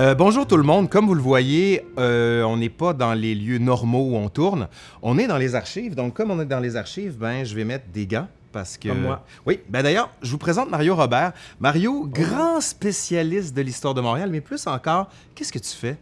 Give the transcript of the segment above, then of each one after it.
Euh, bonjour tout le monde. Comme vous le voyez, euh, on n'est pas dans les lieux normaux où on tourne. On est dans les archives. Donc, comme on est dans les archives, ben, je vais mettre des gants. Parce que. Comme moi. Oui. Ben d'ailleurs, je vous présente Mario Robert. Mario, grand spécialiste de l'histoire de Montréal, mais plus encore, qu'est-ce que tu fais?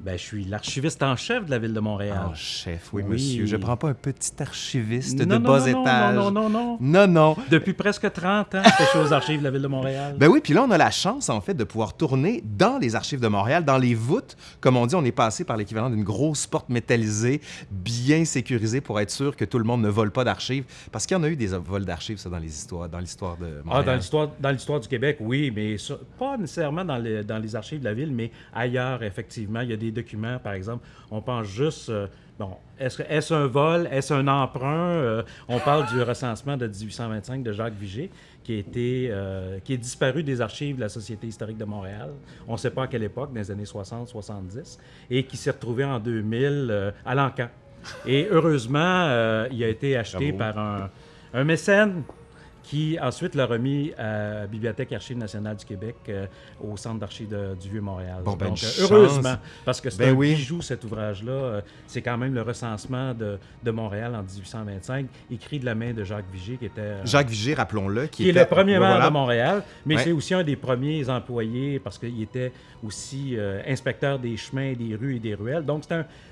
Ben, je suis l'archiviste en chef de la ville de Montréal. En chef, oui, Oui. monsieur. Je prends pas un petit archiviste non, de non, bas non, étage. Non, non, non, non. Non, non. Depuis presque 30 ans je suis aux archives de la ville de Montréal. Ben oui, puis là, on a la chance, en fait, de pouvoir tourner dans les archives de Montréal, dans les voûtes. Comme on dit, on est passé par l'équivalent d'une grosse porte métallisée, bien sécurisée pour être sûr que tout le monde ne vole pas d'archives. Parce qu'il y en a eu des vols d'archives, ça, dans les histoires, dans l'histoire de Ah, Montréal. dans l'histoire, dans l'histoire du Québec, oui, mais ça- pas nécessairement dans les, dans les archives de la ville, mais ailleurs, effectivement. Il y a des documents, par exemple. On pense juste. euh, bon, est-ce, un vol? Est-ce un emprunt? Euh, on parle du recensement de 1825 de Jacques Vigée, qui, a été, euh, qui est disparu des archives de la Société historique de Montréal. On ne sait pas à quelle époque, dans les années 60-70, et qui s'est retrouvé en 2000 euh, à l'Ancan. Et heureusement, il a été acheté Bravo. par un, un mécène qui ensuite l'a remis à la Bibliothèque Archives nationales du Québec euh, au Centre d'archives du Vieux-Montréal. Bon, ben, Donc, heureusement, parce que c'est Ben un oui. bijou, cet ouvrage-là. Euh, c'est quand même le recensement de, de Montréal en 1825, écrit de la main de Jacques Vigée, qui était... euh, Jacques Vigée, rappelons-le, qui, qui est le premier maire voilà. de Montréal, mais Ouais. c'est aussi un des premiers employés parce qu'il était aussi euh, inspecteur des chemins, des rues et des ruelles. Donc,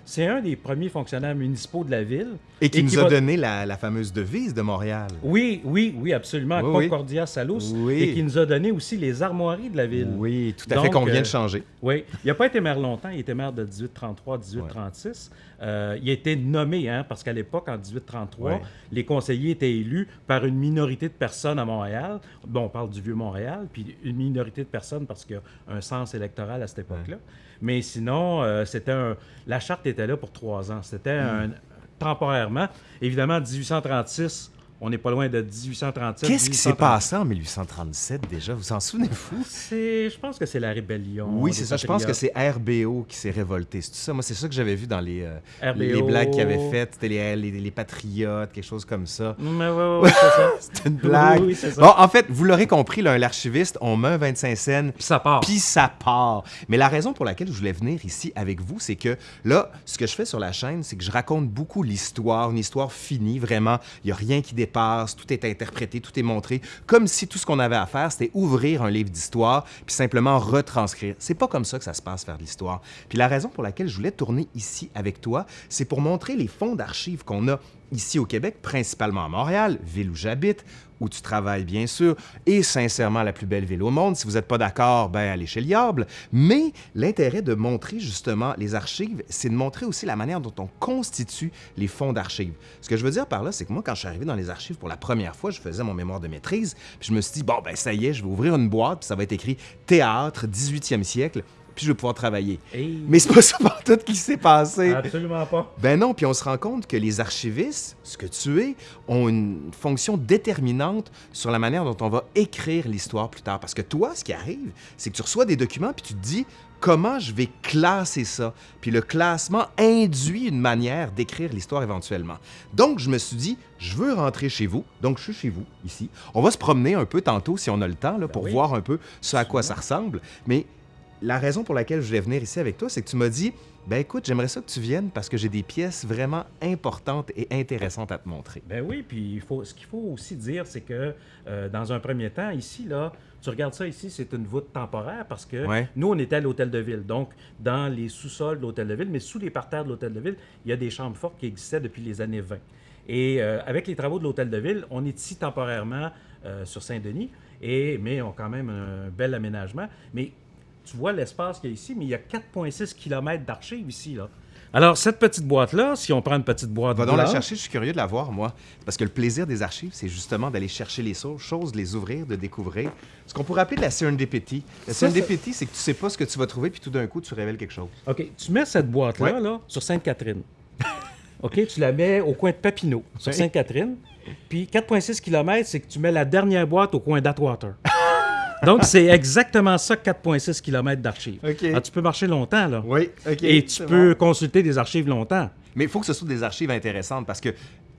c'est un, un des premiers fonctionnaires municipaux de la ville. Et qui nous a va- donné la, la fameuse devise de Montréal. Oui, oui, oui, absolument. Oui, oui. Concordia Salus. Oui. Et qui nous a donné aussi les armoiries de la ville. Oui, tout à fait, Donc, qu'on vient euh, de changer. Oui. Il n'a pas été maire longtemps. Il était maire de 1833 à 1836. Euh, il a été nommé, hein, parce qu'à l'époque, en 1833, Ouais. les conseillers étaient élus par une minorité de personnes à Montréal. Bon, on parle du vieux Montréal, puis une minorité de personnes parce qu'il y a un sens électoral à cette époque-là. Mais sinon, euh, c'était un... la charte était là pour trois ans. C'était Hmm. un... temporairement. Évidemment, 1836, on n'est pas loin de 1837. Qu'est-ce qui s'est 1830. passé en 1837 déjà? Vous en souvenez-vous? Je pense que c'est la rébellion. Oui, c'est ça. Je pense que c'est RBO qui s'est révolté. C'est tout ça. Moi, c'est ça que j'avais vu dans les, euh, RBO. les blagues qu'ils avaient faites. C'était les, les, les patriotes, quelque chose comme ça. Mais ouais, ouais, c'est ça. Une blague. Oui, oui, c'est ça. Bon, en fait, vous l'aurez compris, l'archiviste, on met un 25 cents, Puis ça part. puis ça part. Mais la raison pour laquelle je voulais venir ici avec vous, c'est que là, ce que je fais sur la chaîne, c'est que je raconte beaucoup l'histoire, une histoire finie, vraiment. Il n'y a rien qui tout est interprété, tout est montré, comme si tout ce qu'on avait à faire, c'était ouvrir un livre d'histoire, puis simplement retranscrire. C'est pas comme ça que ça se passe faire de l'histoire. Puis la raison pour laquelle je voulais tourner ici avec toi, c'est pour montrer les fonds d'archives qu'on a ici au Québec, principalement à Montréal, ville où j'habite, où tu travailles bien sûr, et sincèrement la plus belle ville au monde. Si vous n'êtes pas d'accord, ben allez chez le diable. Mais l'intérêt de montrer justement les archives, c'est de montrer aussi la manière dont on constitue les fonds d'archives. Ce que je veux dire par là, c'est que moi, quand je suis arrivé dans les archives pour la première fois, je faisais mon mémoire de maîtrise, puis je me suis dit, bon, ben ça y est, je vais ouvrir une boîte, puis ça va être écrit Théâtre, 18e siècle, puis je vais pouvoir travailler. Hey. Mais c'est pas ça par tout qui s'est passé. Absolument pas. Ben non, puis on se rend compte que les archivistes, ce que tu es, ont une fonction déterminante sur la manière dont on va écrire l'histoire plus tard. Parce que toi, ce qui arrive, c'est que tu reçois des documents, puis tu te dis comment je vais classer ça? Puis le classement induit une manière d'écrire l'histoire éventuellement. Donc, je me suis dit, je veux rentrer chez vous. Donc, je suis chez vous, ici. On va se promener un peu tantôt, si on a le temps, là, pour oui. voir un peu ce à quoi ça ressemble. Mais la raison pour laquelle je voulais venir ici avec toi, c'est que tu m'as dit, ben écoute, j'aimerais ça que tu viennes parce que j'ai des pièces vraiment importantes et intéressantes à te montrer. Ben oui, puis il faut, ce qu'il faut aussi dire, c'est que euh, dans un premier temps, ici, là, tu regardes ça ici, c'est une voûte temporaire parce que Ouais. nous, on était à l'hôtel de ville. Donc, dans les sous-sols de l'hôtel de ville, mais sous les parterres de l'hôtel de ville, il y a des chambres fortes qui existaient depuis les années 20. Et euh, avec les travaux de l'hôtel de ville, on est ici temporairement euh, sur Saint-Denis, et, mais on a quand même un bel aménagement. Mais tu vois l'espace qu'il y a ici, mais il y a 4,6 km d'archives ici. Là. Alors, cette petite boîte-là, si on prend une petite boîte Va donc la chercher, je suis curieux de la voir, moi. Parce que le plaisir des archives, c'est justement d'aller chercher les choses, de les ouvrir, de découvrir. Ce qu'on pourrait appeler de la serendipity. La serendipity, c'est que tu sais pas ce que tu vas trouver, puis tout d'un coup, tu révèles quelque chose. OK, tu mets cette boîte-là Ouais. là, sur Sainte-Catherine. OK, tu la mets au coin de Papineau, sur. Sainte-Catherine. Puis 4,6 km, c'est que tu mets la dernière boîte au coin d'Atwater. Donc, c'est exactement ça, 4,6 km d'archives. Ah, tu peux marcher longtemps, là. Oui, OK. Et tu peux bon. consulter des archives longtemps. Mais il faut que ce soit des archives intéressantes parce que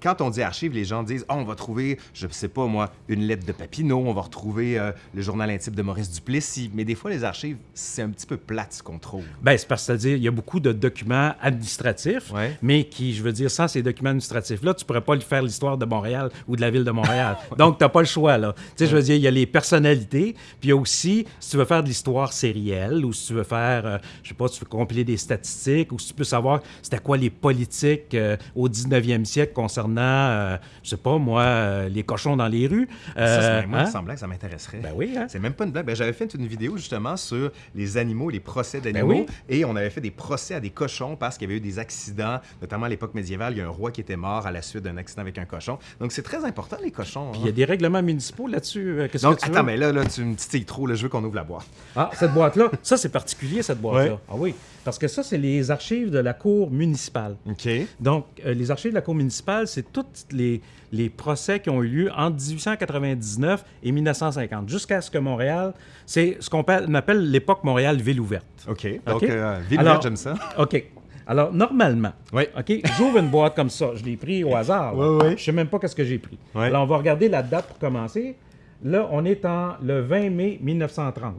quand on dit archives, les gens disent, oh, on va trouver, je sais pas moi, une lettre de Papineau, on va retrouver euh, le journal intime de Maurice Duplessis. Mais des fois, les archives, c'est un petit peu plate ce qu'on trouve. Ben, c'est parce que dire il y a beaucoup de documents administratifs, Ouais. mais qui, je veux dire, sans ces documents administratifs-là, tu pourrais pas lui faire l'histoire de Montréal ou de la ville de Montréal. Donc, tu n'as pas le choix, là. Tu sais, je veux dire, il y a les personnalités, puis il y a aussi, si tu veux faire de l'histoire sérielle, ou si tu veux faire, euh, je sais pas, tu veux compiler des statistiques, ou si tu peux savoir c'était quoi les politiques euh, au 19e siècle concernant, euh, je sais pas, moi, euh, les cochons dans les rues. ça, Euh, c'est moi, hein? il semblait que ça m'intéresserait. Ben oui, hein? C'est même pas une blague. Ben, J'avais fait une vidéo justement sur les animaux, les procès d'animaux. Ben oui. Et on avait fait des procès à des cochons parce qu'il y avait eu des accidents, notamment à l'époque médiévale. Il y a un roi qui était mort à la suite d'un accident avec un cochon. Donc c'est très important, les cochons. Puis hein? il y a des règlements municipaux là-dessus. euh, Donc, que tu attends, veux? mais là, là, tu me titilles trop. Là, je veux qu'on ouvre la boîte. Ah, cette boîte-là, ça c'est particulier, cette boîte-là. Ouais. Ah oui, parce que ça, c'est les archives de la cour municipale. OK. Donc, euh, les archives de la cour municipale, c'est tous les, les procès qui ont eu lieu entre 1899 et 1950, jusqu'à ce que Montréal, c'est ce qu'on appelle, l'époque Montréal ville ouverte. OK. Donc, OK. euh, ville Alors- verte, j'aime ça. OK. Alors, normalement, Oui. OK, j'ouvre une boîte comme ça. Je l'ai pris au hasard. Je sais même pas qu'est-ce que j'ai pris. Alors, on va regarder la date pour commencer. Là, on est en le 20 mai 1930.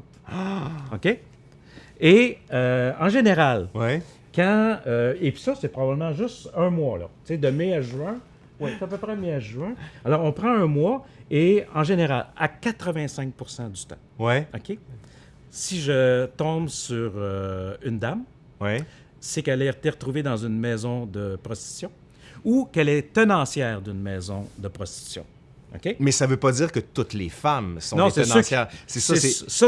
OK? Et euh, en général, quand. euh, et puis ça, c'est probablement juste un mois, là. Tu sais, de mai à juin. Oui, c'est à peu près mai à juin. Alors, on prend un mois et en général, à 85% du temps, Ouais. OK? Si je tombe sur euh, une dame, Ouais. c'est qu'elle a été retrouvée dans une maison de prostitution ou qu'elle est tenancière d'une maison de prostitution. Mais ça veut pas dire que toutes les femmes sont Non, des tenancières. C'est ça,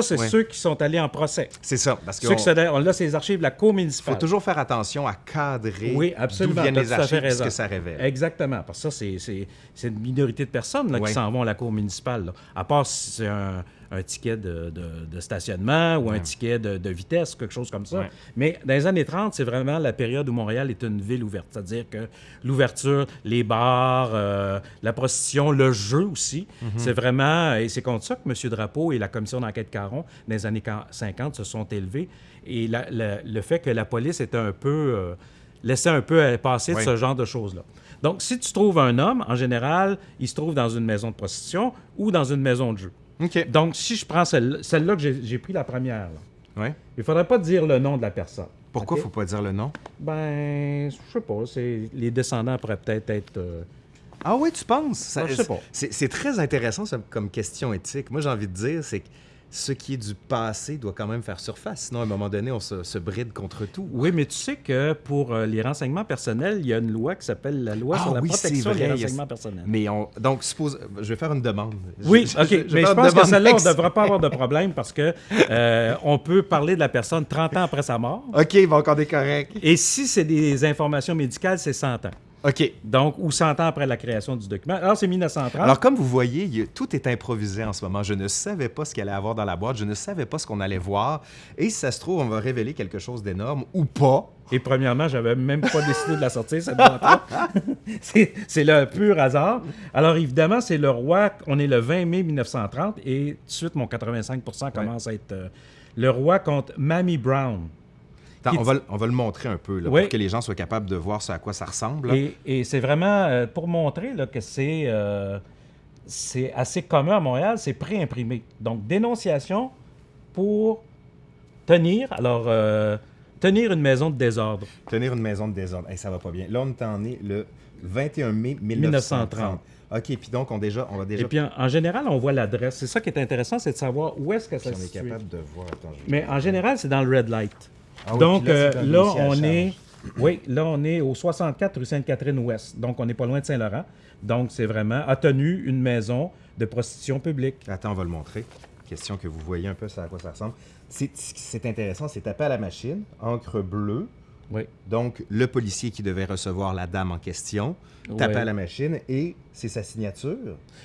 C'est ouais. ceux qui sont allés en procès. c'est ça. Parce que Ceux qui sont on là, c'est les archives de la cour faut municipale. toujours faire attention à cadrer Oui, d'où viennent les archives et ce que ça révèle. Exactement. Parce que ça, c'est- une minorité de personnes là, Ouais. qui s'en vont à la cour municipale. là. À part si c'est un, un ticket de, de- de stationnement ou un ticket de, de vitesse, quelque chose comme ça. Ouais. Mais dans les années 30, c'est vraiment la période où Montréal est une ville ouverte. C'est-à-dire que l'ouverture, les bars, euh, la prostitution, le jeu aussi, Mhm. c'est vraiment... Et c'est contre ça que M. Drapeau et la commission d'enquête Caron, dans les années 50, se sont élevés. Et la- la- le fait que la police était un peu... euh, laissait un peu euh, passer Oui. de ce genre de choses-là. Donc, si tu trouves un homme, en général, il se trouve dans une maison de prostitution ou dans une maison de jeu. Donc, si je prends celle- celle-là que j'ai pris la première, là, Ouais. il ne faudrait pas dire le nom de la personne. Pourquoi OK? faut pas dire le nom? Ben, je sais pas. Les descendants pourraient peut-être être. euh, Ah oui, tu penses? Ça- Ah, je sais pas. C'est c'est très intéressant ça, comme question éthique. Moi, j'ai envie de dire, c'est que ce qui est du passé doit quand même faire surface. Sinon, à un moment donné, on se, se bride contre tout. Oui, mais tu sais que pour euh, les renseignements personnels, il y a une loi qui s'appelle la loi Ah sur la oui, protection vrai, des renseignements personnels. Mais on, donc, suppose, je vais faire une demande. Oui, Je- OK. je- je vais mais je pense que celle-là, on ne devrait pas avoir de problème parce que euh, on peut parler de la personne 30 ans après sa mort. OK, bon, on est correct. Et si c'est des informations médicales, c'est 100 ans. OK. Donc, ou 100 ans après la création du document? Alors, c'est 1930. Alors, comme vous voyez, il tout est improvisé en ce moment. Je ne savais pas ce qu'il allait avoir dans la boîte. Je ne savais pas ce qu'on allait voir. Et si ça se trouve, on va révéler quelque chose d'énorme ou pas. Et premièrement, j'avais même pas décidé de la sortir, cette boîte-là. c'est le pur hasard. Alors, évidemment, c'est le roi. On est le 20 mai 1930 et tout de suite, mon 85% commence à être euh, le roi contre Mamie Brown. Attends, on, va, le- on va le montrer un peu là, Oui. pour que les gens soient capables de voir ce à quoi ça ressemble. Et, et c'est vraiment euh, pour montrer là, que c'est euh, c'est assez commun à Montréal, c'est pré-imprimé. Donc, dénonciation pour tenir, alors, euh, tenir une maison de désordre. Tenir une maison de désordre. Hey, ça va pas bien. Là, on est en est le 21 mai 1930. 1930. OK, puis donc, on, déjà, on va déjà... Et puis, en, en général, on voit l'adresse. C'est ça qui est intéressant, c'est de savoir où est-ce que ça on se est situe. capable de voir... Attends, je- Mais en général, c'est dans le red light. Ah oui, Donc, là, euh, là, on est... Oui, là, on est au 64 rue Sainte-Catherine-Ouest. Donc, on n'est pas loin de Saint-Laurent. Donc, c'est vraiment a tenu une maison de prostitution publique. Attends, on va le montrer. Question que vous voyez un peu ça à quoi ça ressemble. C'est c'est intéressant, c'est tapé à la machine, encre bleue. Oui. Donc, le policier qui devait recevoir la dame en question, tapé Ouais. à la machine et c'est sa signature.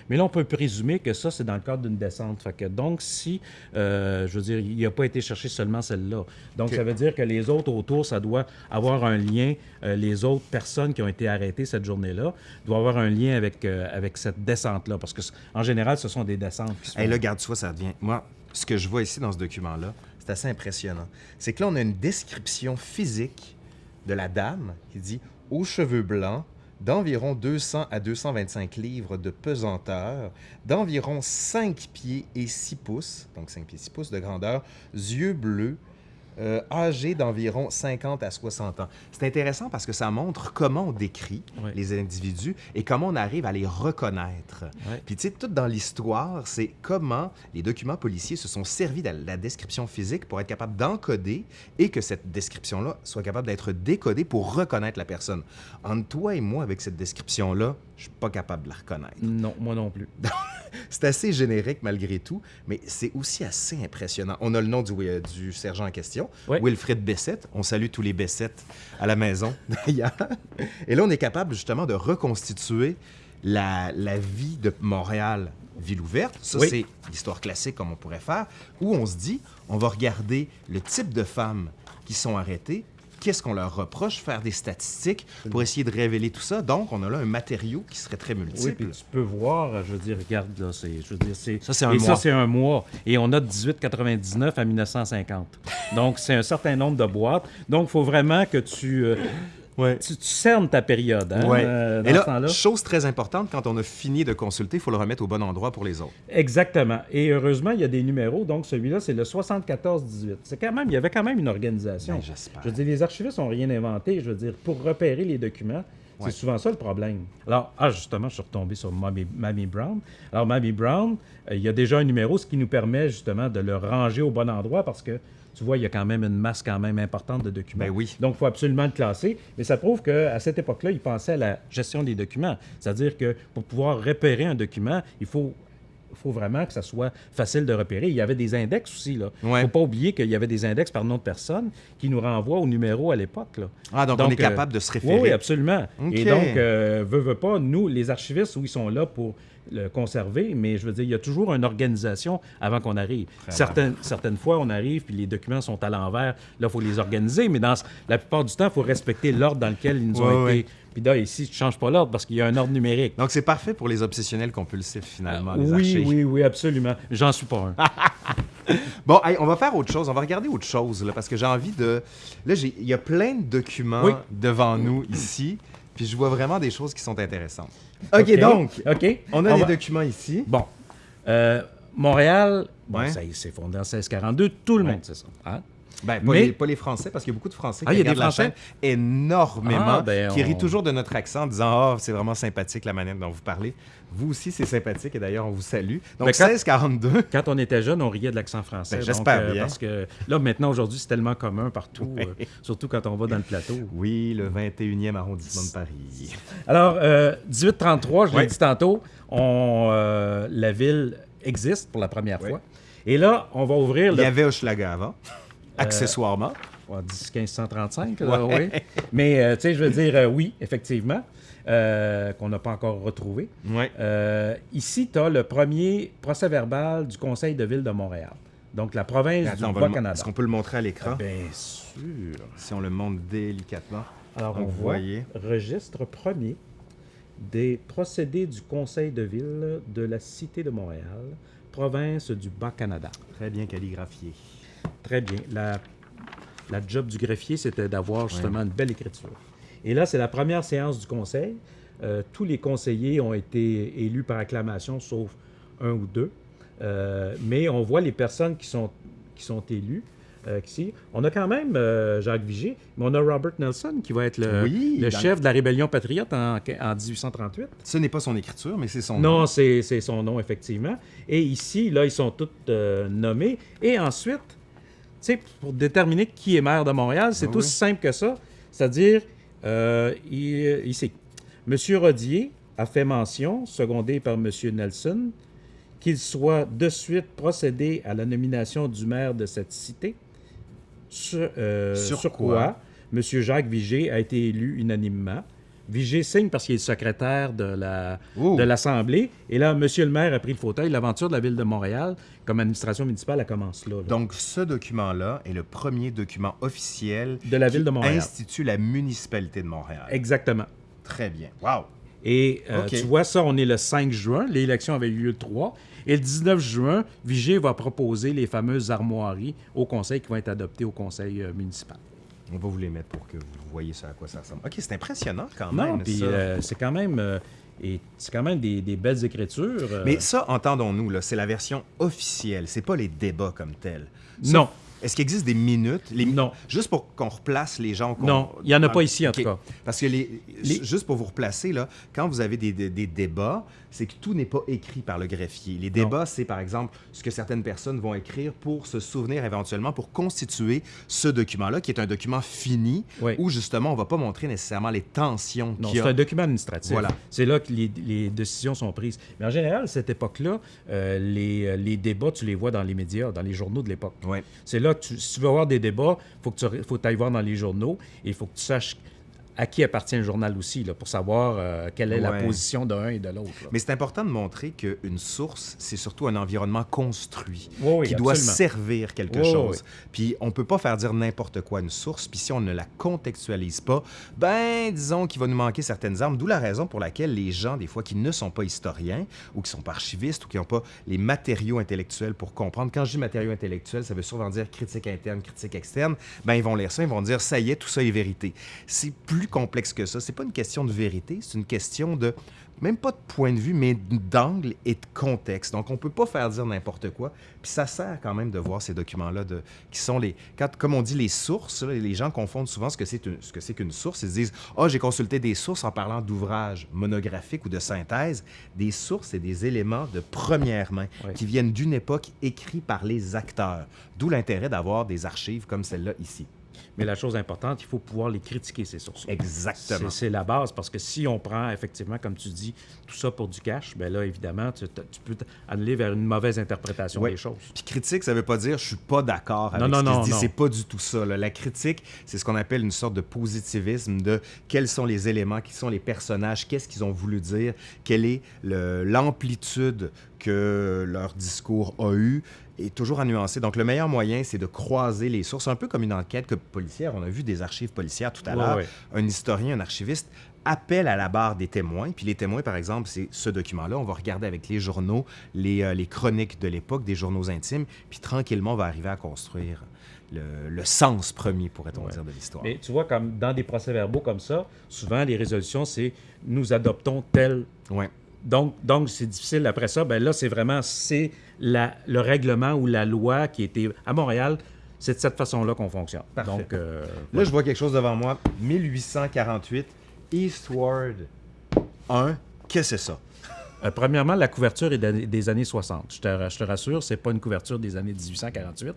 Mais là, on peut présumer que ça, c'est dans le cadre d'une descente. Fait que donc, si, euh, je veux dire, il n'a pas été cherché seulement celle-là. Donc, ça veut dire que les autres autour, ça doit avoir un lien. euh, les autres personnes qui ont été arrêtées cette journée-là doivent avoir un lien avec, euh, avec cette descente-là. Parce que, en général, ce sont des descentes qui Et là, garde toi, ça devient. Moi, ce que je vois ici dans ce document-là, c'est assez impressionnant. C'est que là, on a une description physique de la dame qui dit aux cheveux blancs, d'environ 200 à 225 livres de pesanteur, d'environ 5 pieds et 6 pouces, donc 5 pieds 6 pouces de grandeur, yeux bleus, euh, âgé d'environ 50 à 60 ans. C'est intéressant parce que ça montre comment on décrit les individus et comment on arrive à les reconnaître. Puis tu sais, tout dans l'histoire, c'est comment les documents policiers se sont servis de la description physique pour être capable d'encoder et que cette description-là soit capable d'être décodée pour reconnaître la personne. Entre toi et moi, avec cette description-là, je suis pas capable de la reconnaître. Non, moi non plus. C'est assez générique malgré tout, mais c'est aussi assez impressionnant. On a le nom du, euh, du sergent en question, Ouais. Wilfrid Bessette. On salue tous les Bessette à la maison, d'ailleurs. Et là, on est capable justement de reconstituer la, la vie de Montréal, ville ouverte. Ça, Oui. c'est l'histoire classique comme on pourrait faire, où on se dit, on va regarder le type de femmes qui sont arrêtées, qu'est-ce qu'on leur reproche, faire des statistiques pour essayer de révéler tout ça? Donc, on a là un matériau qui serait très Oui, multiple. puis tu peux voir, je veux dire, regarde, là, c'est, je veux dire, c'est... Ça, c'est un et mois. ça, c'est un mois. Et on a de 1899 à 1950. Donc, c'est un certain nombre de boîtes. Donc, il faut vraiment que tu, euh, Ouais. tu, tu cernes ta période, hein, Ouais. euh, dans Et ce là, chose très importante, quand on a fini de consulter, il faut le remettre au bon endroit pour les autres. Exactement. Et heureusement, il y a des numéros. Donc, celui-là, c'est le 74-18. C'est quand même, il y avait quand même une organisation. Ben, j'espère. Je veux dire, les archivistes n'ont rien inventé. Je veux dire, pour repérer les documents, Ouais. c'est souvent ça le problème. Alors, ah, justement, je suis retombé sur Mamie, Mamie Brown. Alors, Mamie Brown, euh, il y a déjà un numéro, ce qui nous permet justement de le ranger au bon endroit parce que, tu vois, il y a quand même une masse quand même importante de documents. Ben oui. Donc, il faut absolument le classer. Mais ça prouve qu'à cette époque-là, ils pensaient à la gestion des documents. C'est-à-dire que pour pouvoir repérer un document, il faut, il faut vraiment que ça soit facile de repérer. Il y avait des index aussi. Il ne Ouais. faut pas oublier qu'il y avait des index par nom de personne qui nous renvoient au numéro à l'époque. Ah, donc, on est capable de se référer. Oui, absolument. Et donc, euh, veut, veut pas, nous, les archivistes, oui, ils sont là pour le conserver, mais je veux dire, il y a toujours une organisation avant qu'on arrive. Certaines, certaines fois, on arrive, puis les documents sont à l'envers. Là, il faut les organiser, mais dans la plupart du temps, il faut respecter l'ordre dans lequel ils nous ont été. Puis là, ici, tu ne changes pas l'ordre parce qu'il y a un ordre numérique. Donc, c'est parfait pour les obsessionnels compulsifs, finalement, les oui, oui, oui, absolument. J'en suis pas un. Bon, hey, on va faire autre chose. On va regarder autre chose, là, parce que j'ai envie de... Là, il y a plein de documents devant nous, ici, puis je vois vraiment des choses qui sont intéressantes. OK, OK, donc, OK. on a On des va- documents ici. Bon. Euh, Montréal, bon, Ouais. ça c'est fondé en 1642. Tout le monde sait ça. hein? Ben, pas, Mais- les, pas les Français, parce qu'il y a beaucoup de Français Ah, qui il y a des regardent la Français? chaîne énormément, Ah, ben, qui on- rient toujours de notre accent en disant « Ah, c'est vraiment sympathique la manière dont vous parlez. » Vous aussi, c'est sympathique, et d'ailleurs, on vous salue. Donc, Ben, quand- 1642, Quand on était jeune, on riait de l'accent français. Ben, j'espère bien. Parce que là, maintenant, aujourd'hui, c'est tellement commun partout, euh, surtout quand on va dans le plateau. oui, le 21e arrondissement de Paris. Alors, euh, 1833, je l'ai Ouais. dit tantôt, on, euh, la ville existe pour la première Ouais. fois. Et là, on va ouvrir Il le y avait Hochelaga avant, accessoirement. Ouais, 10 1535, là, oui. Mais, euh, tu sais, je veux dire, euh, oui, effectivement, euh, qu'on n'a pas encore retrouvé. Ouais. Euh, ici, tu as le premier procès-verbal du Conseil de ville de Montréal. Donc, la province Attends, on du Bas-Canada. Est-ce qu'on peut le montrer à l'écran? Bien sûr. Si on le montre délicatement. Alors, Donc, on vous voit voyez. registre premier des procédés du Conseil de ville de la Cité de Montréal, province du Bas-Canada. Très bien calligraphié. Très bien. La, la job du greffier, c'était d'avoir justement une belle écriture. Et là, c'est la première séance du Conseil. Euh, tous les conseillers ont été élus par acclamation, sauf un ou deux. Euh, mais on voit les personnes qui sont, qui sont élues. euh, ici. On a quand même Jacques Vigée, mais on a Robert Nelson qui va être le, Oui, le dans- chef de la rébellion patriote en, en 1838. Ce n'est pas son écriture, mais c'est son nom. Non, c'est son nom, effectivement. Et ici, là, ils sont tous nommés. Et ensuite, sais, pour déterminer qui est maire de Montréal, c'est Ah aussi oui. simple que ça. C'est-à-dire, euh, il- ici, M. Rodier a fait mention, secondé par M. Nelson, qu'il soit de suite procédé à la nomination du maire de cette cité, sur, euh, Sur sur quoi? quoi? M. Jacques Vigée a été élu unanimement. Vigée signe parce qu'il est secrétaire de la, de l'Assemblée. Et là, M. le maire a pris le fauteuil. L'aventure de la ville de Montréal, comme administration municipale, elle commence là. là. Donc, ce document-là est le premier document officiel De la ville qui de Montréal. institue la municipalité de Montréal. Exactement. Très bien. Wow. Et euh, tu vois, ça, on est le 5 juin. L'élection avait eu lieu le 3. Et le 19 juin, Vigée va proposer les fameuses armoiries au conseil qui vont être adoptées au conseil euh, municipal. On va vous les mettre pour que vous voyez ça à quoi ça ressemble. OK, c'est impressionnant quand Non, même. puis ça. euh, c'est quand même, euh, et c'est quand même des, des belles écritures. euh. Mais ça, entendons-nous, là, c'est la version officielle. C'est pas les débats comme tels. Ça, non, Est-ce qu'il existe des minutes? Les... Non. Juste pour qu'on replace les gens. non, il n'y en a Ah, pas ici en tout cas. Parce que les... Les- juste pour vous replacer, là, quand vous avez des, des- des débats, c'est que tout n'est pas écrit par le greffier. Les débats, c'est par exemple ce que certaines personnes vont écrire pour se souvenir éventuellement, pour constituer ce document-là, qui est un document fini, Oui. où justement, on ne va pas montrer nécessairement les tensions qu'il y c'est a. un document administratif. Voilà. C'est là que les, les décisions sont prises. Mais en général, à cette époque-là, euh, les, euh, les débats, tu les vois dans les médias, dans les journaux de l'époque. Ouais. C'est là que tu- si tu veux avoir des débats, il faut que tu faut ailles voir dans les journaux et il faut que tu saches à qui appartient le journal aussi, là, pour savoir euh, quelle est la position d'un et de l'autre. Mais c'est important de montrer qu'une source, c'est surtout un environnement construit Oui, oui, qui doit servir quelque Oui, chose. Puis on peut pas faire dire n'importe quoi à une source, puis si on ne la contextualise pas, ben disons qu'il va nous manquer certaines armes, d'où la raison pour laquelle les gens, des fois, qui ne sont pas historiens ou qui sont pas archivistes ou qui n'ont pas les matériaux intellectuels pour comprendre, quand je dis matériaux intellectuels, ça veut souvent dire critique interne, critique externe, ben ils vont lire ça, ils vont dire ça y est, tout ça est vérité. C'est plus complexe que ça, c'est pas une question de vérité, c'est une question de même pas de point de vue, mais d'angle et de contexte. Donc, on peut pas faire dire n'importe quoi. Puis ça sert quand même de voir ces documents-là, qui sont les... Quand, comme on dit, les sources, là, les gens confondent souvent ce que c'est ce que c'est qu'une source. Ils se disent « Ah, j'ai consulté des sources en parlant d'ouvrages monographiques ou de synthèse. » Des sources, c'est des éléments de première main Oui. qui viennent d'une époque écrits par les acteurs. D'où l'intérêt d'avoir des archives comme celle-là ici. Mais la chose importante, il faut pouvoir les critiquer, ces sources. Exactement. C'est la base, parce que si on prend effectivement, comme tu dis, tout ça pour du cash, ben là, évidemment, tu, tu peux aller vers une mauvaise interprétation des choses. Puis critique, ça veut pas dire je suis pas d'accord avec Non, non, ce qui non, se dit. C'est pas du tout ça. là. La critique, c'est ce qu'on appelle une sorte de positivisme de quels sont les éléments, qui sont les personnages, qu'est-ce qu'ils ont voulu dire, quelle est l'amplitude que leur discours a eu et toujours à nuancer. Donc, le meilleur moyen, c'est de croiser les sources, un peu comme une enquête que policière. On a vu des archives policières tout à Ouais, l'heure. ouais. Un historien, un archiviste appelle à la barre des témoins. Puis les témoins, par exemple, c'est ce document-là. On va regarder avec les journaux, les, euh, les chroniques de l'époque, des journaux intimes. Puis tranquillement, on va arriver à construire le, le sens premier, pourrait-on Ouais. dire, de l'histoire. Mais tu vois, comme dans des procès-verbaux comme ça, souvent, les résolutions, c'est nous adoptons tel. Donc, donc c'est difficile après ça. Ben là, c'est vraiment c'est le règlement ou la loi qui était à Montréal. C'est de cette façon-là qu'on fonctionne. Parfait. Donc, euh, Là, je vois quelque chose devant moi. 1848, Eastward 1. Qu'est-ce que c'est ça? Euh, premièrement, la couverture est des années 60. Je te, je te rassure, c'est pas une couverture des années 1848.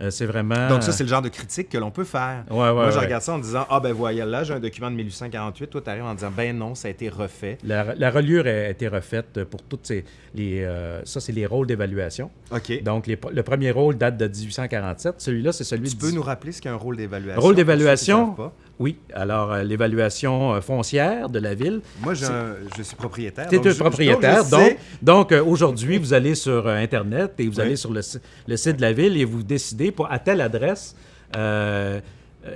Euh, c'est vraiment. Donc ça, c'est le genre de critique que l'on peut faire. Ouais, ouais, Moi, je ouais. regarde ça en disant, ah ben voyez, là, j'ai un document de 1848. Toi, tu arrives en disant, ben non, ça a été refait. La, la reliure a été refaite pour toutes ces. Les, euh, ça, c'est les rôles d'évaluation. OK. Donc, les- le premier rôle date de 1847. Celui-là, c'est celui Tu de. peux 10 nous rappeler ce qu'est un rôle d'évaluation? Rôle d'évaluation? Oui. Alors, euh, l'évaluation euh, foncière de la ville. Moi, je suis propriétaire. Tu es donc un propriétaire. je Donc, euh, aujourd'hui, vous allez sur Internet et vous Oui. allez sur le, si- le site de la ville et vous décidez pour, à telle adresse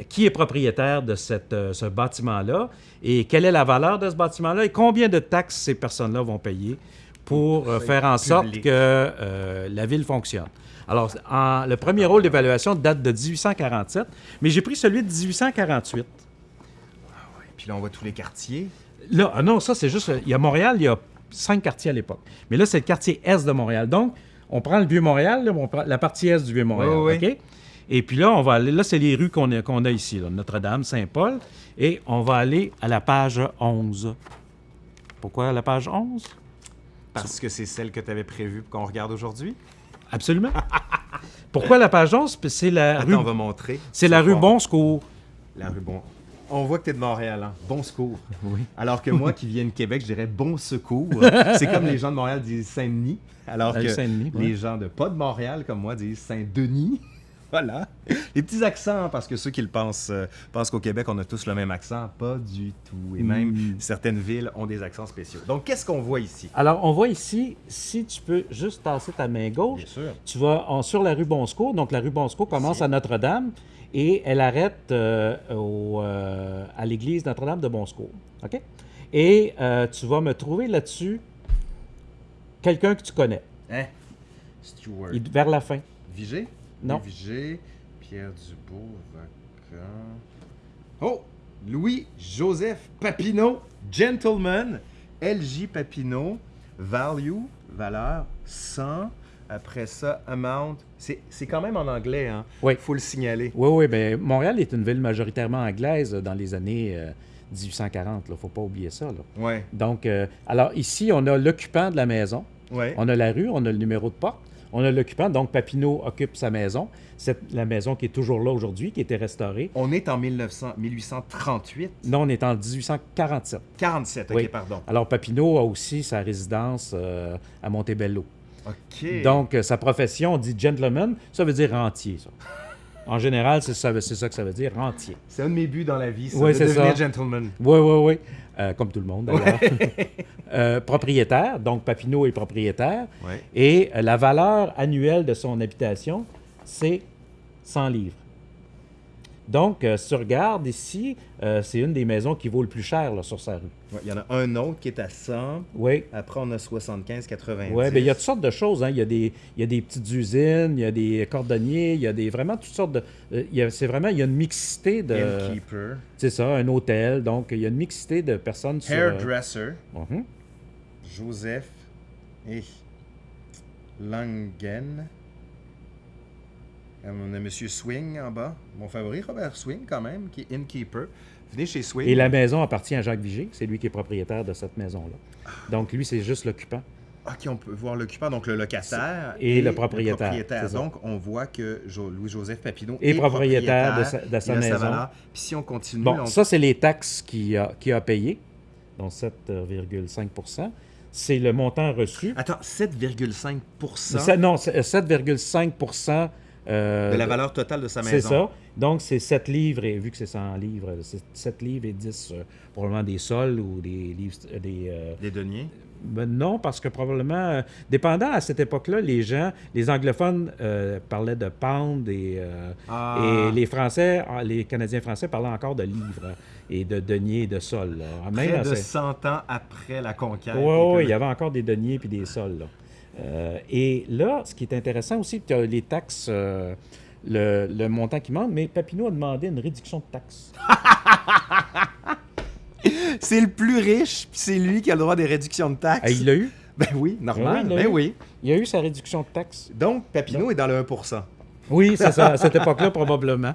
qui est propriétaire de cette, ce bâtiment-là et quelle est la valeur de ce bâtiment-là et combien de taxes ces personnes-là vont payer pour euh, faire en sorte public. que euh, la ville fonctionne. Alors, en- le premier rôle d'évaluation date de 1847, mais j'ai pris celui de 1848. Puis là, on voit tous les quartiers. Là, ah non, ça, c'est juste. Il y a Montréal, il y a cinq quartiers à l'époque. Mais là, c'est le quartier est de Montréal. Donc, on prend le Vieux-Montréal, là, on prend la partie est du Vieux-Montréal. Oui, oui, OK? Et puis là, on va aller. Là, c'est les rues qu'on a, a ici, Notre-Dame, Saint-Paul. Et on va aller à la page 11. Pourquoi la page 11? Parce que c'est celle que tu avais prévue qu'on regarde aujourd'hui? Absolument. Pourquoi la page 11? Puis C'est la Attends, rue, on va montrer. c'est la rue. Bon Secours. La rue Bon. On voit que tu es de Montréal, hein? Bon secours. Oui. Alors que moi, qui viens de Québec, je dirais bon secours. C'est comme les gens de Montréal disent Saint-Denis. Alors Euh, que ouais. les gens de pas de Montréal, comme moi, disent Saint-Denis. Voilà. Les petits accents, parce que ceux qui le pensent, euh, pensent qu'au Québec, on a tous le même accent. Pas du tout. Et même Mm. certaines villes ont des accents spéciaux. Donc, qu'est-ce qu'on voit ici? Alors, on voit ici, si tu peux juste tasser ta main gauche, sûr. Tu vas en- sur la rue Bonsecours. Donc, la rue Bonsecours commence Ici. à Notre-Dame et elle arrête euh, au, euh, à l'église Notre-Dame de Bonsecours. OK? Et tu vas me trouver là-dessus quelqu'un que tu connais, Hein? Stewart. Vers la fin. Vigée? Non. Pierre Dubourg, Oh! Louis-Joseph Papineau, gentleman, LJ Papineau, value, valeur, 100. Après ça, amount. C'est c'est quand même en anglais, hein? Oui. faut le signaler. Oui, oui, bien, Montréal est une ville majoritairement anglaise dans les années euh, 1840. Il ne faut pas oublier ça. là. Ouais, Donc, euh, alors ici, on a l'occupant de la maison, ouais. on a la rue, on a le numéro de porte, on a l'occupant. Donc, Papineau occupe sa maison. C'est la maison qui est toujours là aujourd'hui, qui a été restaurée. On est en 1900, 1838. Non, on est en 1847. 47, ok, Oui. pardon. Alors, Papineau a aussi sa résidence euh, à Montebello. Ok. Donc, euh, sa profession, on dit gentleman, ça veut dire rentier, ça. En général, c'est ça, que ça veut dire, rentier. c'est un de mes buts dans la vie, ça, Ouais, de devenir ça. gentleman. Oui, oui, oui. Euh, comme tout le monde, d'ailleurs. Euh, propriétaire, donc Papineau est propriétaire. Ouais. Et euh, la valeur annuelle de son habitation, c'est 100 livres. Donc, euh, si tu regardes ici, euh, c'est une des maisons qui vaut le plus cher là, sur sa rue. Ouais, Il y en a un autre qui est à 100. Oui. Après, on a 75, 90. Oui, bien, il y a toutes sortes de choses. hein. Il, y a des, il y a des petites usines, il y a des cordonniers, il y a des, vraiment toutes sortes de... euh, c'est vraiment, il y a une mixité de... Innkeeper. C'est ça, un hôtel. Donc, il y a une mixité de personnes sur... euh, Hairdresser. mhm. Joseph et Langen. Euh, On a Monsieur Swing en bas. Mon favori, Robert Swing, quand même, qui est innkeeper. Venez chez Swing. Et la maison appartient à Jacques Vigée. C'est lui qui est propriétaire de cette maison-là. Donc, lui, c'est juste l'occupant. Ok, on peut voir l'occupant, donc le locataire Et le propriétaire, ça. Donc, on voit que Jo- Louis-Joseph Papineau est propriétaire de sa- de sa maison. Puis si on continue, Bon, on- ça, c'est les taxes qu'il a, a payées, donc 7,5% C'est le montant reçu. Attends, 7,5 Ça- non, c'est 7,5 euh, de la valeur totale de sa maison. C'est ça. Donc, c'est 7 livres, et vu que c'est 100 livres, c'est 7 livres et 10, euh, probablement des sols ou des livres. euh, Des, Des deniers. ben non, parce que probablement, dépendant à cette époque-là, les gens, les anglophones parlaient de pound et, Ah. et les Français, ah, les Canadiens français parlaient encore de livres et de deniers et de sols. Même Près de ce- 100 ans après la conquête. oui, que- il y avait encore des deniers puis des sols. là. Euh, et là, ce qui est intéressant aussi, tu as les taxes, euh, le, le montant qui manque, mais Papineau a demandé une réduction de taxes. C'est le plus riche, puis c'est lui qui a le droit des réductions de taxes. Ah, il l'a eu? Ben oui, normal. Oui, ben eu. oui. Il a eu sa réduction de taxes. Donc, Papineau est dans le 1% Oui, c'est ça, à cette époque-là, probablement.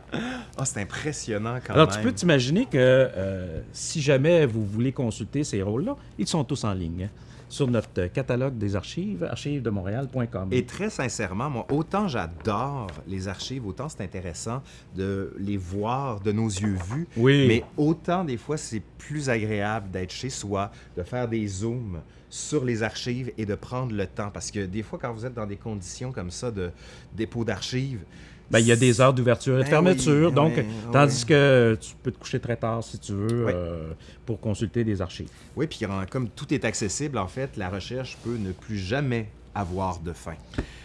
Ah, c'est impressionnant quand Alors, même. tu peux t'imaginer que euh, si jamais vous voulez consulter ces rôles-là, ils sont tous en ligne hein, sur notre catalogue des archives, archivesdemontréal.com. Et très sincèrement, moi, autant j'adore les archives, autant c'est intéressant de les voir de nos yeux vus. Oui. Mais autant des fois, c'est plus agréable d'être chez soi, de faire des zooms sur les archives et de prendre le temps. Parce que des fois, quand vous êtes dans des conditions comme ça de dépôt d'archives, Ben, il y a des heures d'ouverture et de Ben fermeture, oui, donc oui, tandis oui. que tu peux te coucher très tard si tu veux euh, pour consulter des archives. Oui, puis comme tout est accessible, en fait, la recherche peut ne plus jamais avoir de fin.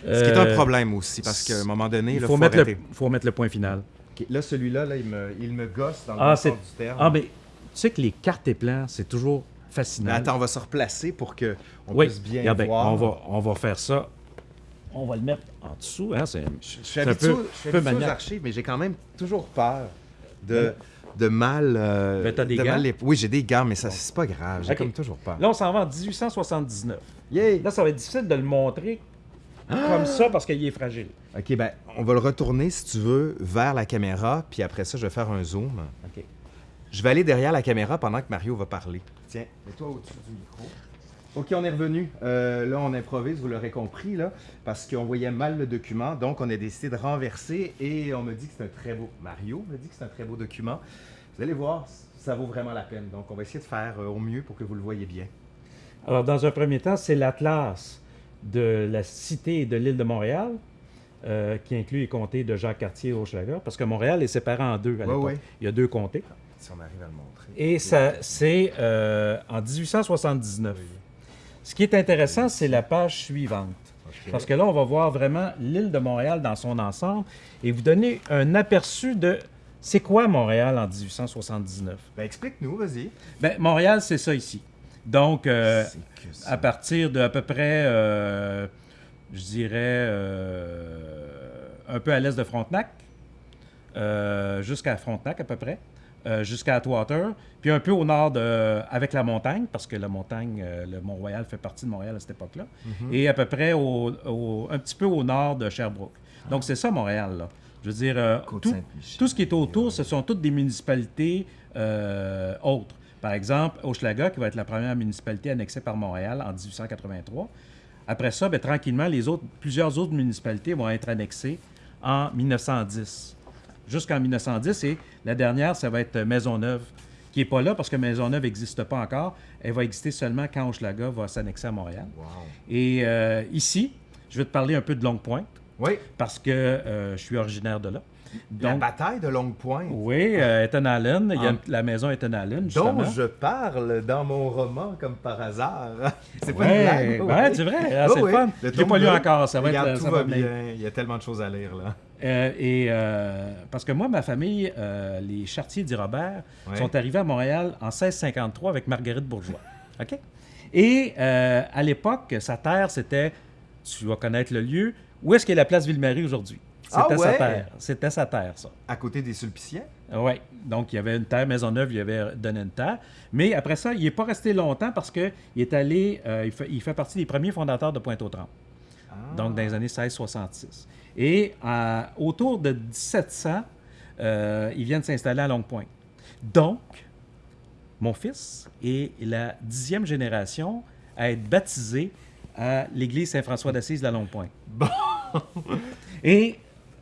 Ce qui est un Euh, problème aussi, parce qu'à un moment donné, Il là, faut, faut mettre le, arrêter. faut mettre le point final. Là, celui-là, là, il, me, il me gosse dans le Ah, sens du terme. Ah, mais tu sais que les cartes et plans, c'est toujours fascinant. Mais attends, on va se replacer pour qu'on oui, puisse bien regardez, voir. on va, on va faire ça. On va le mettre en dessous. Hein, c'est- Je, je suis C'est un habitué, peu- je suis peu habitué aux maniaque. archives, mais j'ai quand même toujours peur de, de mal... euh, Ben, t'as des de gants? mal les- Oui, j'ai des gants, mais ça, c'est pas grave. J'ai Ok. comme toujours peur. Là, on s'en va en 1879. Yay! Là, ça va être difficile de le montrer comme ça parce qu'il est fragile. OK, ben, on va le retourner, si tu veux, vers la caméra, puis après ça, je vais faire un zoom. OK. Je vais aller derrière la caméra pendant que Mario va parler. Tiens, mets-toi au-dessus du micro. OK, on est revenu. Euh, là, on improvise, vous l'aurez compris, là, parce qu'on voyait mal le document. Donc, on a décidé de renverser et on me dit que c'est un très beau... Mario me dit que c'est un très beau document. Vous allez voir, ça vaut vraiment la peine. Donc, on va essayer de faire euh, au mieux pour que vous le voyez bien. Alors, dans un premier temps, c'est l'Atlas de la cité et de l'île de Montréal, euh, qui inclut les comtés de Jacques-Cartier et Hochelaga, parce que Montréal est séparé en deux à l'époque. Il y a deux comtés. Si on arrive à le montrer. Et ça, c'est euh, en 1879. Ce qui est intéressant, c'est la page suivante. Parce que là, on va voir vraiment l'île de Montréal dans son ensemble et vous donner un aperçu de c'est quoi Montréal en 1879. Ben, explique-nous, vas-y. Ben, Montréal, c'est ça ici. Donc, euh, ça. à partir de à peu près, euh, je dirais, euh, un peu à l'est de Frontenac, jusqu'à Frontenac à peu près, euh, jusqu'à Atwater, puis un peu au nord de, avec la montagne, parce que la montagne, euh, le Mont-Royal fait partie de Montréal à cette époque-là, et à peu près au, au- un petit peu au nord de Sherbrooke. Donc c'est ça Montréal, là. Je veux dire, euh, tout, tout ce qui est autour, ce sont toutes des municipalités autres. Par exemple, Hochelaga, qui va être la première municipalité annexée par Montréal en 1883. Après ça, ben, tranquillement, les autres, plusieurs autres municipalités vont être annexées en 1910. Jusqu'en 1910. Et la dernière, ça va être Maisonneuve, qui n'est pas là parce que Maisonneuve n'existe pas encore. Elle va exister seulement quand Hochelaga va s'annexer à Montréal. Wow. Et euh, ici, je vais te parler un peu de Longue Pointe Oui, parce que euh, je suis originaire de là. la bataille de Longue Pointe, oui, euh, Ethan Allen, il y a Ah. la maison Ethan Allen, justement. dont je parle dans mon roman comme par hasard. C'est pas Ouais, une blague. ouais, c'est vrai, ah, Oh, c'est oui. fun. Je l'ai pas lu encore, ça va Regarde, être tout ça va bien. Il y a tellement de choses à lire, là. Euh, et euh, parce que moi, ma famille, euh, les Chartiers d'Irobert, Ouais. sont arrivés à Montréal en 1653 avec Marguerite Bourgeois. OK? Et à l'époque, sa terre, c'était, tu vas connaître le lieu, où est-ce qu'est la place Ville-Marie aujourd'hui? C'était Ah sa ouais? terre. C'était sa terre, ça. À côté des Sulpiciens? Oui. Donc, il y avait une terre, Maisonneuve, il y avait donné une terre. Mais après ça, il n'est pas resté longtemps parce qu'il est allé, il, fait, il fait partie des premiers fondateurs de Pointe-aux-Trembles. Ah. donc dans les années 1666. Et euh, autour de 1700, euh, ils viennent s'installer à Longue Pointe. Donc, mon fils est la dixième génération à être baptisé à l'église Saint-François d'Assise de la Longue Pointe. Bon. Et,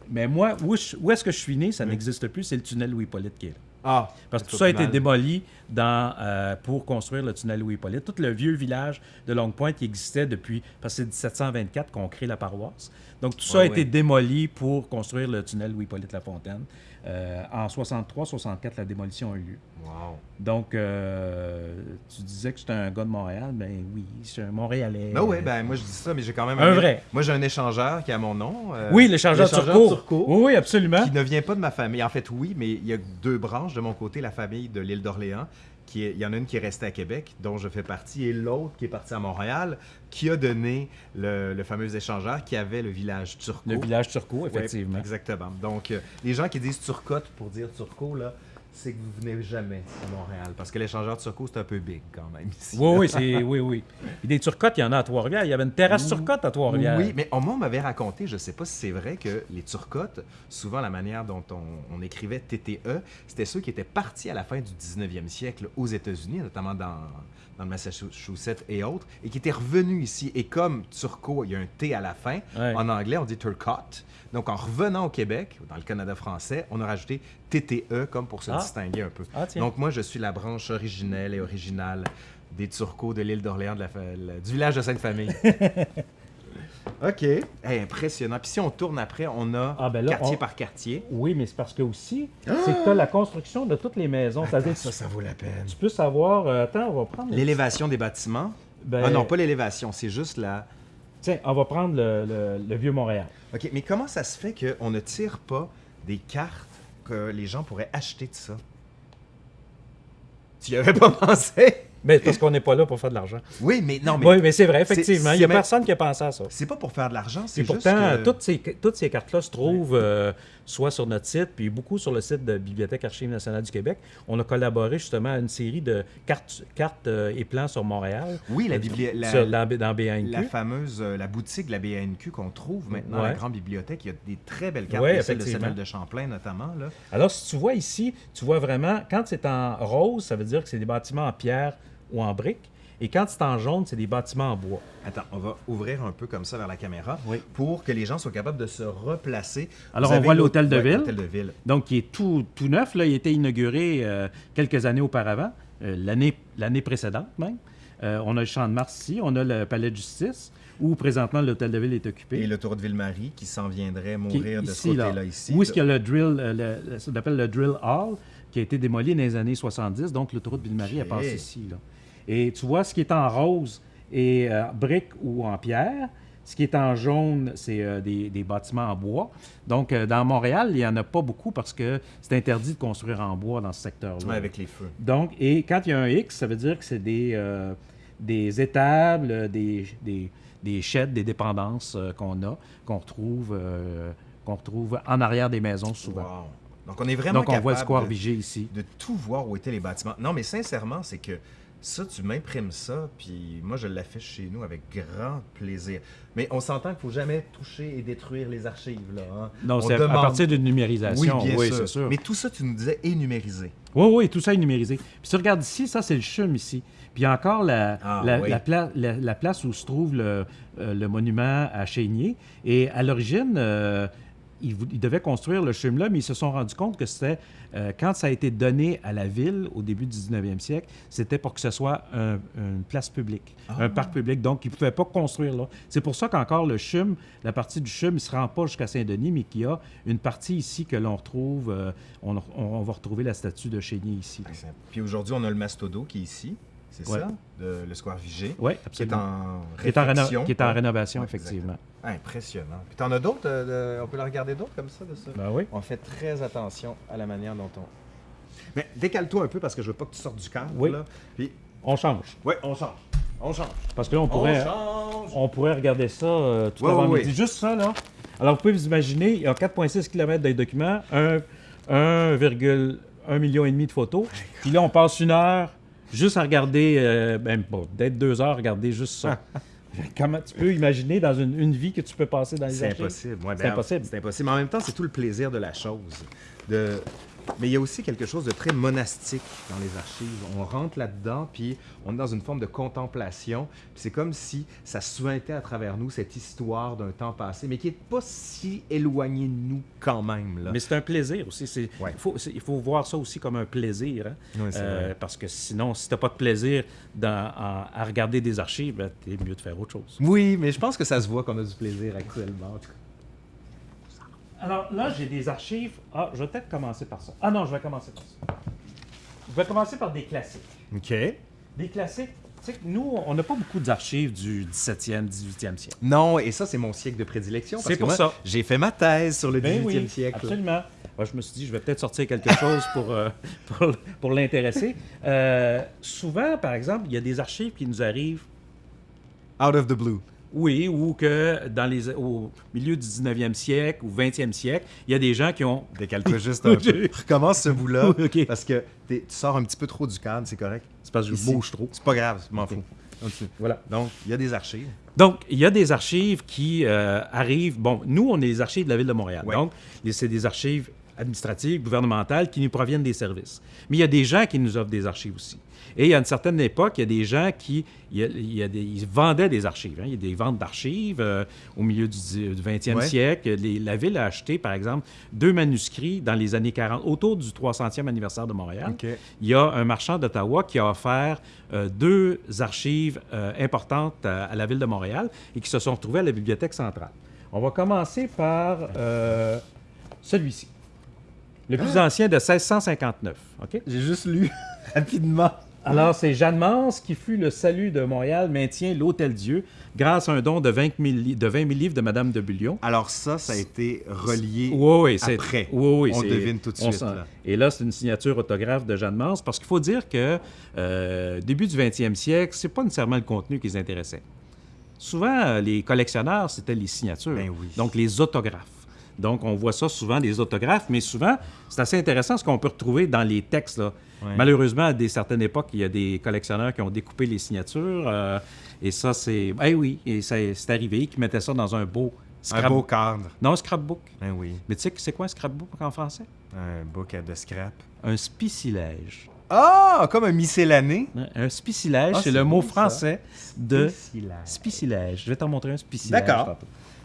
mais moi, où, est-ce que je suis né, ça n'existe plus, c'est le tunnel Louis-Hippolyte qui est là. Ah, Parce que tout ça a été mal. démoli dans, euh, pour construire le tunnel Louis-Hippolyte. Tout le vieux village de Longue-Pointe qui existait depuis, parce que c'est 1724 qu'on crée la paroisse. Donc tout ça Ouais, a été démoli pour construire le tunnel Louis-Hippolyte-La-Fontaine. Euh, en 63-64, la démolition a eu lieu. Wow. Donc, euh, tu disais que j'étais un gars de Montréal? Ben oui, je suis un Montréalais. Ben oui, ben moi je dis ça, mais j'ai quand même Un vrai. Moi j'ai un échangeur qui a mon nom. euh, Oui, l'échangeur l'échangeur Turcot. Oui, oui, absolument. Qui ne vient pas de ma famille. En fait, oui, mais il y a deux branches de mon côté. La famille de l'île d'Orléans, qui est- il y en a une qui est restée à Québec, dont je fais partie, et l'autre qui est partie à Montréal, qui a donné le, le fameux échangeur qui avait le village Turcot. Le village Ouais, effectivement. exactement. Donc, euh, les gens qui disent Turcotte pour dire Turcot, là, c'est que vous venez jamais à Montréal. Parce que l'échangeur Turcot, c'est un peu big quand même ici. Oui, oui, c'est, oui, oui. Et des turcottes, il y en a à Trois-Rivières. Il y avait une terrasse turcotte à Trois-Rivières. Oui, mais on, moi, on m'avait raconté, je ne sais pas si c'est vrai, que les turcottes, souvent la manière dont on, on écrivait TTE, c'était ceux qui étaient partis à la fin du 19e siècle aux États-Unis, notamment dans, dans le Massachusetts et autres, et qui étaient revenus ici. Et comme turco, il y a un T à la fin, Ouais. en anglais, on dit turcotte. Donc, en revenant au Québec, dans le Canada français, on a rajouté TTE comme pour se Ah. Distinguer un peu. Ah. Donc, moi, je suis la branche originelle et originale des Turcos de l'île d'Orléans, de la fa- la- du village de Sainte-Famille. OK. Hey, impressionnant. Puis si on tourne après, on a Ah, ben là, quartier on- par quartier. Oui, mais c'est parce que aussi, c'est que tu as la construction de toutes les maisons. Ça, ça vaut la peine. tu peux savoir. euh, attends, on va prendre. L'élévation des bâtiments. Ben, Ah non, pas l'élévation, c'est juste la... Tiens, on va prendre le, le- le vieux Montréal. OK, mais comment ça se fait qu'on ne tire pas des cartes que les gens pourraient acheter de ça? Tu y avais pas pensé? Mais parce qu'on n'est pas là pour faire de l'argent. Oui, mais non, mais... Oui, mais c'est vrai, effectivement. Il n'y a même- personne qui a pensé à ça. C'est pas pour faire de l'argent, c'est juste pourtant, que... toutes ces, toutes ces cartes-là se trouvent euh, soit sur notre site, puis beaucoup sur le site de Bibliothèque Archives nationales du Québec. On a collaboré justement à une série de cartes, cartes euh, et plans sur Montréal. Oui, la, Euh, bibli- la- sur- dans. La fameuse, euh, la boutique de la BANQ qu'on trouve maintenant à la Ouais. grande bibliothèque, il y a des très belles cartes, Ouais, celle de. Samuel de Champlain notamment. Là. Alors, si tu vois ici, tu vois vraiment, quand c'est en rose, ça veut dire que c'est des bâtiments en pierre ou en briques. Et quand c'est en jaune, c'est des bâtiments en bois. Attends, on va ouvrir un peu comme ça vers la caméra Oui. pour que les gens soient capables de se replacer. Alors, Vous on voit l'hôtel de ouais, ville. l'hôtel de ville. Donc, qui est tout, tout neuf. Là. Il a été inauguré euh, quelques années auparavant, euh, l'année, l'année précédente même. Euh, on a le Champ de Mars ici, on a le Palais de justice, où présentement l'hôtel de ville est occupé. Et le tour de Ville-Marie qui s'en viendrait mourir de ce là. côté-là ici. Où est-ce qu'il y a le drill, euh, le, le- ce qu'on appelle le drill hall, qui a été démoli dans les années 70. Donc, l'autoroute Ville-Marie a Ok. passé ici. Là. Et tu vois, ce qui est en rose est euh, brique ou en pierre. Ce qui est en jaune, c'est euh, des, des bâtiments en bois. Donc, euh, dans Montréal, il n'y en a pas beaucoup parce que c'est interdit de construire en bois dans ce secteur-là. Ouais, avec les feux. Donc, et quand il y a un X, ça veut dire que c'est des, euh, des étables, des, des, des sheds, des dépendances qu'on a, qu'on retrouve, qu'on retrouve en arrière des maisons souvent. Wow. Donc, on est vraiment Donc, on voit le capable square de- Vigée ici. de tout voir où étaient les bâtiments. Non, mais sincèrement, c'est que ça, tu m'imprimes ça, puis moi, je l'affiche chez nous avec grand plaisir. Mais on s'entend qu'il faut jamais toucher et détruire les archives, là. hein. Non, On c'est à- à demande- partir d'une Oui, numérisation. bien oui, sûr. c'est sûr. Mais tout ça, tu nous disais, est numérisé. Oui, oui, tout ça est numérisé. Puis tu regardes ici, ça, c'est le CHUM ici. Puis il y a encore la, Ah, la, oui. la pla- la- la place où se trouve le, euh, le monument à Chénier. Et à l'origine, euh, ils, devaient construire le CHUM là, mais ils se sont rendus compte que c'était, euh, quand ça a été donné à la ville au début du 19e siècle, c'était pour que ce soit un- une place publique, Ah. un parc public. Donc, ils ne pouvaient pas construire là. C'est pour ça qu'encore le CHUM, la partie du CHUM, ne se rend pas jusqu'à Saint-Denis, mais qu'il y a une partie ici que l'on retrouve, euh, on, on- on va retrouver la statue de Chénier ici. Puis aujourd'hui, on a le Mastodo qui est ici, c'est Ouais. ça, de- le Square Vigée, Oui, qui est absolument. en Qui est en, réno- réfection. qui est en rénovation, Ouais, effectivement. Impressionnant. Puis t'en as d'autres, euh, de- on peut la regarder d'autres comme ça, de ça? Ben oui. On fait très attention à la manière dont on... Mais décale-toi un peu parce que je veux pas que tu sortes du cadre, Oui. là. Puis, On change. ouais, on change. On change. Parce que là, on pourrait, change. on pourrait regarder ça euh, tout Ouais, avant midi. Juste ça, là. Alors, vous pouvez vous imaginer, il y a 4,6 km de documents, un- 1,1 million et demi de photos. Puis là, on passe une heure juste à regarder, euh, pas, peut-être deux heures à regarder juste ça. Comment tu peux imaginer dans une, une vie que tu peux passer dans les C'est impossible. Ouais, C'est ben, impossible. C'est impossible. Mais en même temps, c'est tout le plaisir de la chose. De... Mais il y a aussi quelque chose de très monastique dans les archives. On rentre là-dedans, puis on est dans une forme de contemplation. Puis c'est comme si ça suintait à travers nous cette histoire d'un temps passé, mais qui n'est pas si éloigné de nous quand même. Là. Mais c'est un plaisir aussi. Ouais. il, faut, c'est- il faut voir ça aussi comme un plaisir. hein. C'est Euh, parce que sinon, si tu n'as pas de plaisir dans- en- à regarder des archives, ben, t'es mieux de faire autre chose. Oui, mais je pense que ça se voit qu'on a du plaisir actuellement. en tout cas. Alors là, j'ai des archives. Ah, je vais peut-être commencer par ça. Ah non, je vais commencer par ça. Je vais commencer par des classiques. OK. Des classiques. Tu sais, que nous, on n'a pas beaucoup d'archives du 17e, 18e siècle. Non, et ça, c'est mon siècle de prédilection. C'est pour moi, ça. J'ai fait ma thèse sur le 18e Ben oui, siècle. Absolument. Moi, je me suis dit, je vais peut-être sortir quelque chose pour, euh, pour, pour l'intéresser. Euh, souvent, par exemple, il y a des archives qui nous arrivent, Out of the blue. Oui, ou que dans les, au milieu du 19e siècle ou 20e siècle, il y a des gens qui ont. Décale-toi juste un peu. Recommence ce bout-là. Parce que tu sors un petit peu trop du cadre, c'est correct. C'est parce que je bouge trop. C'est pas grave, je m'en fous. Continue. Voilà. Donc, il y a des archives. Donc, il y a des archives qui euh, arrivent. Bon, nous, on est les archives de la Ville de Montréal. Ouais. Donc, c'est des archives administratives, gouvernementales qui nous proviennent des services. Mais il y a des gens qui nous offrent des archives aussi. Et il y a une certaine époque, il y a des gens qui il y a- il y a des- ils vendaient des archives. hein. Il y a des ventes d'archives euh, au milieu du, dix- du 20e Ouais. siècle. Les- la Ville a acheté, par exemple, deux manuscrits dans les années 40, autour du 300e anniversaire de Montréal. Il y a un marchand d'Ottawa qui a offert euh, deux archives euh, importantes à, à la ville de Montréal et qui se sont retrouvées à la Bibliothèque centrale. On va commencer par euh, celui-ci, le plus ancien de 1659. OK? J'ai juste lu rapidement. Alors, c'est Jeanne Mans qui fut le salut de Montréal, maintient l'Hôtel Dieu grâce à un don de 20 000, li- de 20 000 livres de Madame de Bullion. Alors ça, ça a été relié. Oui, oui, c'est après. Oui, oui, On devine tout de suite, là. Et là, c'est une signature autographe de Jeanne Mans, parce qu'il faut dire que euh, début du 20e siècle, c'est pas nécessairement le contenu qui les intéressait. Souvent, euh, les collectionneurs, c'était les signatures, Ben oui. donc les autographes. Donc, on voit ça souvent, des autographes, mais souvent, c'est assez intéressant ce qu'on peut retrouver dans les textes. là. Ouais. Malheureusement, à des certaines époques, il y a des collectionneurs qui ont découpé les signatures. euh, et ça, c'est. Eh oui, et c'est arrivé, qui mettaient ça dans un beau Un scrap- beau cadre. Non, un scrapbook. Ben oui. Mais tu sais, c'est quoi un scrapbook en français? Un book de scrap. Un spicilège. Ah, comme un miscellané. Un spicilège, Ah, c'est le mot ça. français de Spicilège. spicilège. Je vais t'en montrer un spicilège. D'accord.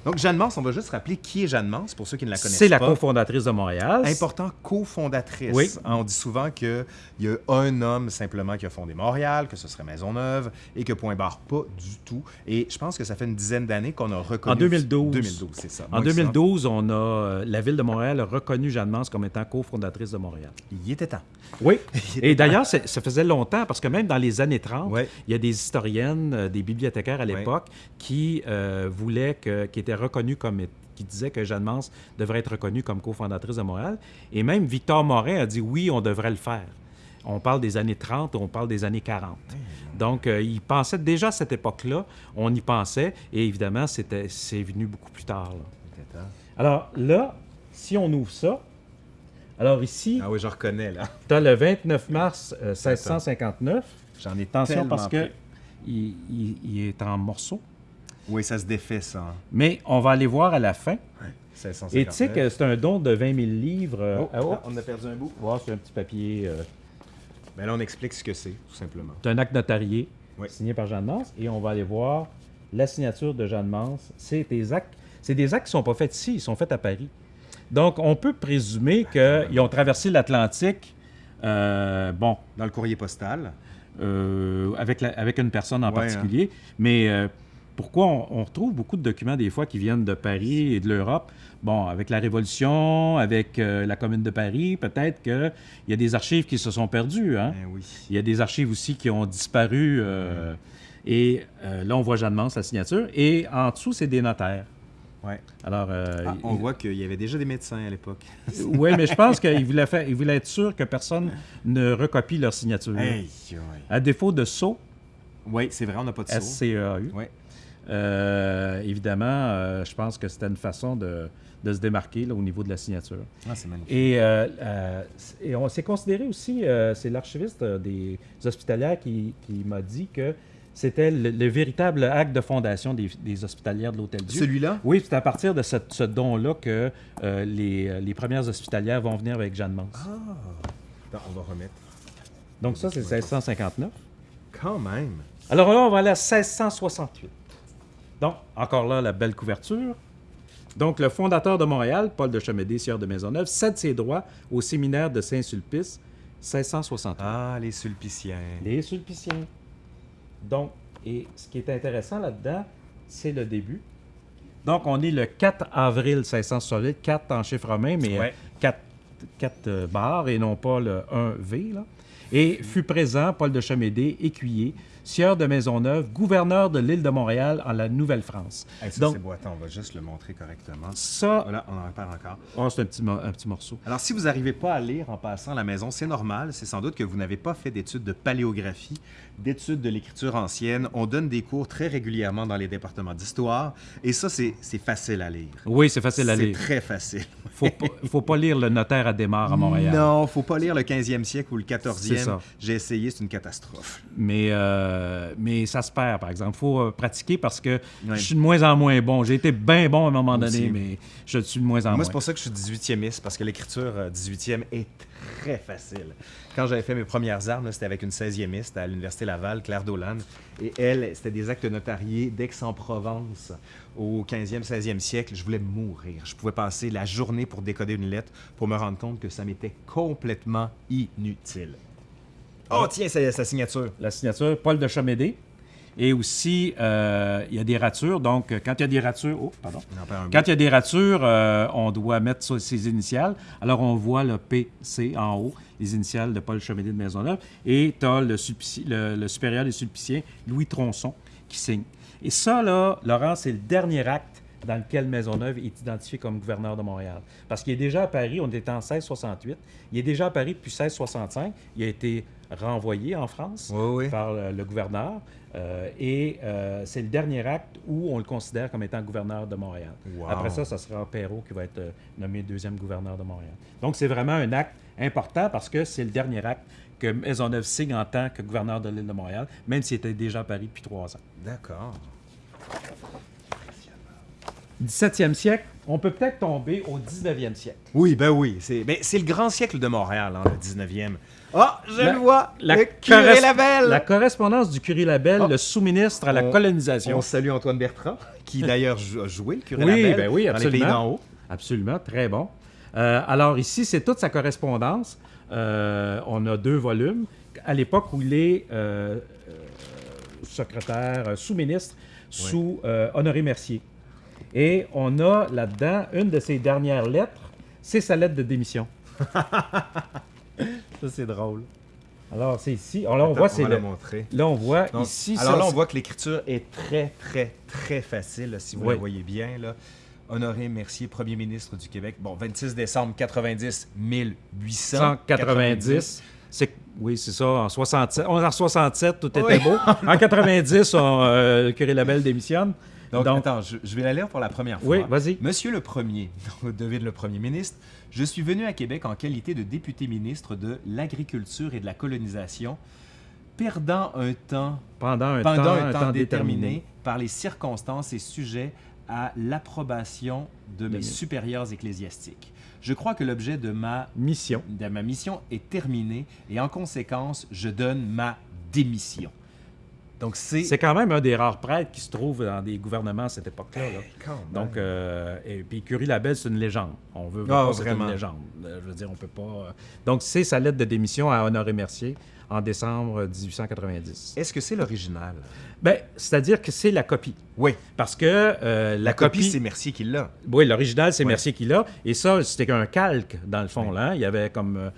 Donc, Jeanne Mance, on va juste rappeler qui est Jeanne Mance, pour ceux qui ne la connaissent pas. C'est la cofondatrice de Montréal. Important, cofondatrice. Oui. On dit souvent qu'il y a un homme simplement qui a fondé Montréal, que ce serait Maisonneuve, et que point barre pas du tout. Et je pense que ça fait une dizaine d'années qu'on a reconnu... En 2012. 2012, c'est ça. En Moi qui 2012, on a, euh, la ville de Montréal a reconnu Jeanne Mance comme étant cofondatrice de Montréal. Il était temps. Oui. Et d'ailleurs, ça faisait longtemps, parce que même dans les années 30, Ouais. il y a des historiennes, euh, des bibliothécaires à l'époque, qui euh, voulaient que, qui étaient reconnus comme é- qui disaient que Jeanne Mance devrait être reconnue comme cofondatrice de Montréal. Et même Victor Morin a dit oui, on devrait le faire. On parle des années 30, on parle des années 40. Donc, euh, il pensait déjà à cette époque-là, on y pensait, et évidemment, c'était, c'est venu beaucoup plus tard. là. Était. Alors là, si on ouvre ça, Alors ici, Ah oui, je reconnais, là. tu as le 29 mars euh, 1659. J'en ai Attention tellement parce que il, il- il est en morceaux. Oui, ça se défait, ça. hein. Mais on va aller voir à la fin. 1659. Et tu sais que c'est un don de 20 000 livres. Oh, ah, oh. ah, on a perdu un bout. Ouais, c'est un petit papier. euh, Mais là, on explique ce que c'est, tout simplement. c'est un acte notarié Oui. signé par Jeanne Mance. Et on va aller voir la signature de Jeanne Mance. C'est des actes, c'est des actes qui ne sont pas faits ici, ils sont faits à Paris. Donc, on peut présumer qu'ils ont traversé l'Atlantique, euh, bon, Dans le courrier postal. euh, avec, la- avec une personne en Ouais, hein. particulier. Mais euh, pourquoi on, on retrouve beaucoup de documents des fois qui viennent de Paris et de l'Europe? Bon, avec la Révolution, avec euh, la Commune de Paris, peut-être qu'il y a des archives qui se sont perdues. Hein? Oui. Il y a des archives aussi qui ont disparu. euh, Et euh, là, on voit Jeanne Mance, la signature. Et en dessous, c'est des notaires. Ouais. Alors, Ah, on il- voit qu'il y avait déjà des médecins à l'époque. oui, mais je pense qu'il voulait, faire, il voulait être sûr que personne ne recopie leur signature. Hey, ouais. À défaut de SO, Oui, c'est vrai, on n'a pas de saut. S-C-E-A-U, Ouais. Euh, évidemment, euh, je pense que c'était une façon de, de se démarquer là, au niveau de la signature. Ah, c'est magnifique. Et, euh, et on s'est considéré aussi, c'est l'archiviste des hospitalières qui, qui m'a dit que c'était le, le véritable acte de fondation des, des hospitalières de l'Hôtel Dieu. Celui-là? Oui, c'est à partir de ce, ce don-là que les, les premières hospitalières vont venir avec Jeanne Mance. Ah! Attends, on va remettre. Donc ça, c'est 1659. Quand même. Alors là, on va aller à 1668. Donc, encore là, la belle couverture. Donc, le fondateur de Montréal, Paul de Chemédé, sieur de Maisonneuve, cède ses droits au séminaire de Saint-Sulpice, 1668. Ah, les sulpiciens. Les Sulpiciens. Donc, et ce qui est intéressant là-dedans, c'est le début. Donc, on est le 4 avril 1668, 4 en chiffre romain, mais Ouais. 4, euh, barres et non pas le 1V. Là. Et fut présent Paul de Chemédé, écuyer, sieur de Maisonneuve, gouverneur de l'île de Montréal en la Nouvelle-France. Hey, ça, Donc, c'est on va juste le montrer correctement. ça, Voilà, on en parle encore. oh, c'est un petit, mo- un petit morceau. Alors, si vous n'arrivez pas à lire en passant à la maison, c'est normal. C'est sans doute que vous n'avez pas fait d'études de paléographie, d'études de l'écriture ancienne. On donne des cours très régulièrement dans les départements d'histoire. Et ça, c'est c'est facile à lire. Oui, c'est facile à C'est lire. très facile. Faut pas, faut pas lire le notaire à démarre à Montréal. Non, faut pas lire le 15e siècle ou le C'est 14e. J'ai essayé, c'est une catastrophe. Mais, euh, mais ça se perd, par exemple. Il faut euh, pratiquer parce que je suis de moins en moins bon. J'ai été bien bon à un moment Moi donné, aussi. mais je suis de moins en Moi, moins. c'est pour ça que je suis 18e parce que l'écriture euh, 18e est très facile. Quand j'avais fait mes premières armes, c'était avec une 16e à l'Université Laval, Claire Dolan. Et elle, c'était des actes notariés d'Aix-en-Provence au 15e, 16e siècle. Je voulais mourir. Je pouvais passer la journée pour décoder une lettre pour me rendre compte que ça m'était complètement inutile. Oh, tiens, c'est sa signature. La signature, Paul de Chamédé. Et aussi, euh, il y a des ratures. Donc, euh, quand il y a des ratures... Oh, pardon. Quand il y a des ratures, euh, on doit mettre ses initiales. Alors, on voit le PC en haut, les initiales de Paul Chemédé de Maisonneuve. Et tu as le- le supérieur des sulpiciens, Louis Tronçon, qui signe. Et ça, là, Laurent, c'est le dernier acte dans lequel Maisonneuve est identifié comme gouverneur de Montréal. Parce qu'il est déjà à Paris, on était en 1668. Il est déjà à Paris depuis 1665. Il a été renvoyé en France Oui, oui. par le, le gouverneur. Euh, et euh, c'est le dernier acte où on le considère comme étant gouverneur de Montréal. Wow. Après ça, ça sera Perrault qui va être euh, nommé deuxième gouverneur de Montréal. Donc, c'est vraiment un acte important parce que c'est le dernier acte que Maisonneuve signe en tant que gouverneur de l'île de Montréal, même s'il était déjà à Paris depuis trois ans. D'accord. 17e siècle, on peut peut-être tomber au 19e siècle. Oui, ben oui. C'est ben, le grand siècle de Montréal, hein, le 19e. Ah, je La- le vois! La, le curé Labelle! la correspondance du curé Labelle, Oh. le sous-ministre à la On- colonisation. On salue Antoine Bertrand, qui d'ailleurs a joué le curé Oui, Labelle ben oui, dans les pays absolument. d'en haut. Absolument, très bon. Euh, alors ici, c'est toute sa correspondance. Euh, on a deux volumes. À l'époque où il est euh, secrétaire, sous-ministre, sous Honoré Mercier. Et on a là-dedans une de ses dernières lettres, c'est sa lettre de démission. Ça, c'est drôle. Alors c'est ici. Alors là, on Attends, voit, c'est va le- la montrer. là on voit Donc, ici. alors ça, là, on voit que l'écriture est très, très, très facile, là, si vous Oui. la voyez bien. Là. Honoré Mercier, premier ministre du Québec. Bon, 26 décembre 90, 1890. 190. C'est, oui, c'est ça. En 67, on- en 67, tout était Oui. beau. En 90, on, euh, le curé Labelle démissionne. Donc, Donc- attends, je, je vais la lire pour la première fois. Oui, vas-y. Monsieur le Premier, devine le Premier ministre, je suis venu à Québec en qualité de député ministre de l'Agriculture et de la Colonisation, perdant un temps, Pendant un pendant temps, un temps déterminé par les circonstances et sujet à l'approbation de mes mes- supérieurs ecclésiastiques. Je crois que l'objet de ma Mission. de ma mission est terminée et en conséquence, je donne ma démission. Donc c'est C'est quand même un des rares prêtres qui se trouve dans des gouvernements à cette époque-là. là. Donc, euh, et puis Curie-Labelle, c'est une légende. On veut pas, c'est vraiment. une légende. Euh, Je veux dire, on peut pas. euh, Donc, c'est sa lettre de démission à Honoré Mercier en décembre 1890. est-ce que c'est l'original? Ben, c'est-à-dire que c'est la copie. Oui, Parce que euh, la, la copie, copie, c'est Mercier qui l'a. oui, l'original, c'est. Mercier qui l'a. Et ça, c'était qu'un calque, dans le fond. Là. Il y avait comme. euh,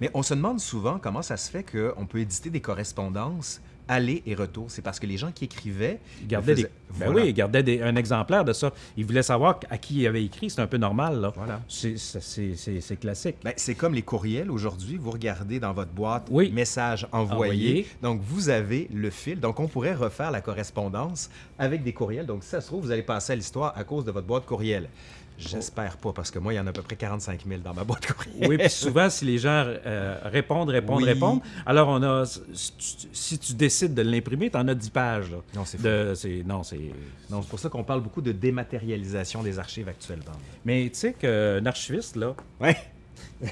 Mais on se demande souvent comment ça se fait qu'on peut éditer des correspondances aller et retour. C'est parce que les gens qui écrivaient il gardait des, ben Voilà. oui, il gardait des- un exemplaire de ça. Il voulait savoir à qui il avait écrit. C'est un peu normal. Là. Voilà. C'est, classique. Ben, c'est comme les courriels aujourd'hui. Vous regardez dans votre boîte Oui. message envoyé. Envoyé. Donc, vous avez le fil. Donc, on pourrait refaire la correspondance avec des courriels. Donc, si ça se trouve, vous allez passer à l'histoire à cause de votre boîte courriel. J'espère pas, parce que moi, il y en a à peu près 45 000 dans ma boîte courriel. Oui, puis souvent, si les gens euh, répondent, répondent, Oui. répondent, alors on a. Si tu, si tu décides de l'imprimer, tu en as 10 pages. là. Non, c'est Non, c'est. Non, c'est pour ça qu'on parle beaucoup de dématérialisation des archives actuellement. Mais tu sais qu'un archiviste, là, Ouais.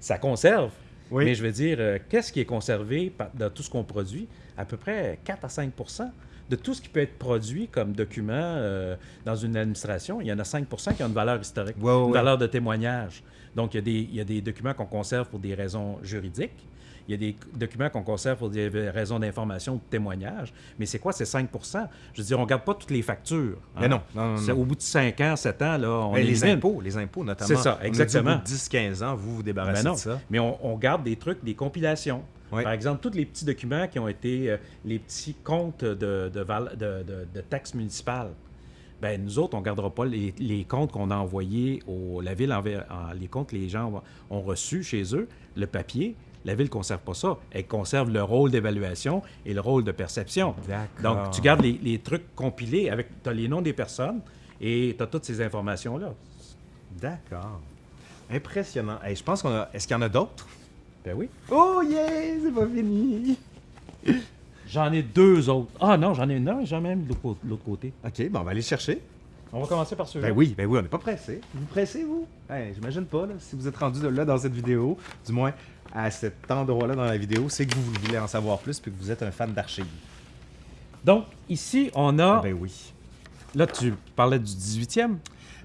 ça conserve. Oui. Mais je veux dire, euh, qu'est-ce qui est conservé dans tout ce qu'on produit? À peu près 4 à 5 de tout ce qui peut être produit comme document euh, dans une administration, il y en a 5% qui ont une valeur historique, Ouais, ouais, une valeur de témoignage. Donc, il y, a des, il y a des documents qu'on conserve pour des raisons juridiques. Il y a des documents qu'on conserve pour des raisons d'information ou de témoignage. Mais c'est quoi ces 5% Je veux dire, on ne garde pas toutes les factures. hein. Mais non, non, non, C'est- non. Au bout de 5 ans, 7 ans, là, on Ben, les élimine. impôts, les impôts notamment. C'est ça, On a dit exactement. au bout de 10-15 ans, vous vous débarrassez Ben non. de ça. Mais on, on garde des trucs, des compilations. Par exemple, tous les petits documents qui ont été euh, les petits comptes de, de, taxes municipales. Ben, nous autres, on ne gardera pas les, les comptes qu'on a envoyés au la ville, envers- en- les comptes que les gens ont, ont reçus chez eux, le papier. La ville ne conserve pas ça. Elle conserve le rôle d'évaluation et le rôle de perception. Donc, tu gardes les, les trucs compilés avec. As les noms des personnes et tu as toutes ces informations-là. D'accord. Impressionnant. Hey, je pense qu'on a. Est-ce qu'il y en a d'autres? Ben oui. Oh yeah! C'est pas fini! J'en ai deux autres. Ah non, j'en ai non, j'en ai même de l'autre cô- l'autre côté. OK, bon, on va aller chercher. On va commencer par celui-là. Ben oui, ben oui, on n'est pas pressé. Vous pressez, vous? Hey, J'imagine pas, là. Si vous êtes rendu là dans cette vidéo, du moins à cet endroit-là dans la vidéo, c'est que vous voulez en savoir plus puis que vous êtes un fan d'archives. Donc, ici, on a. Ben oui. Là, tu parlais du 18e.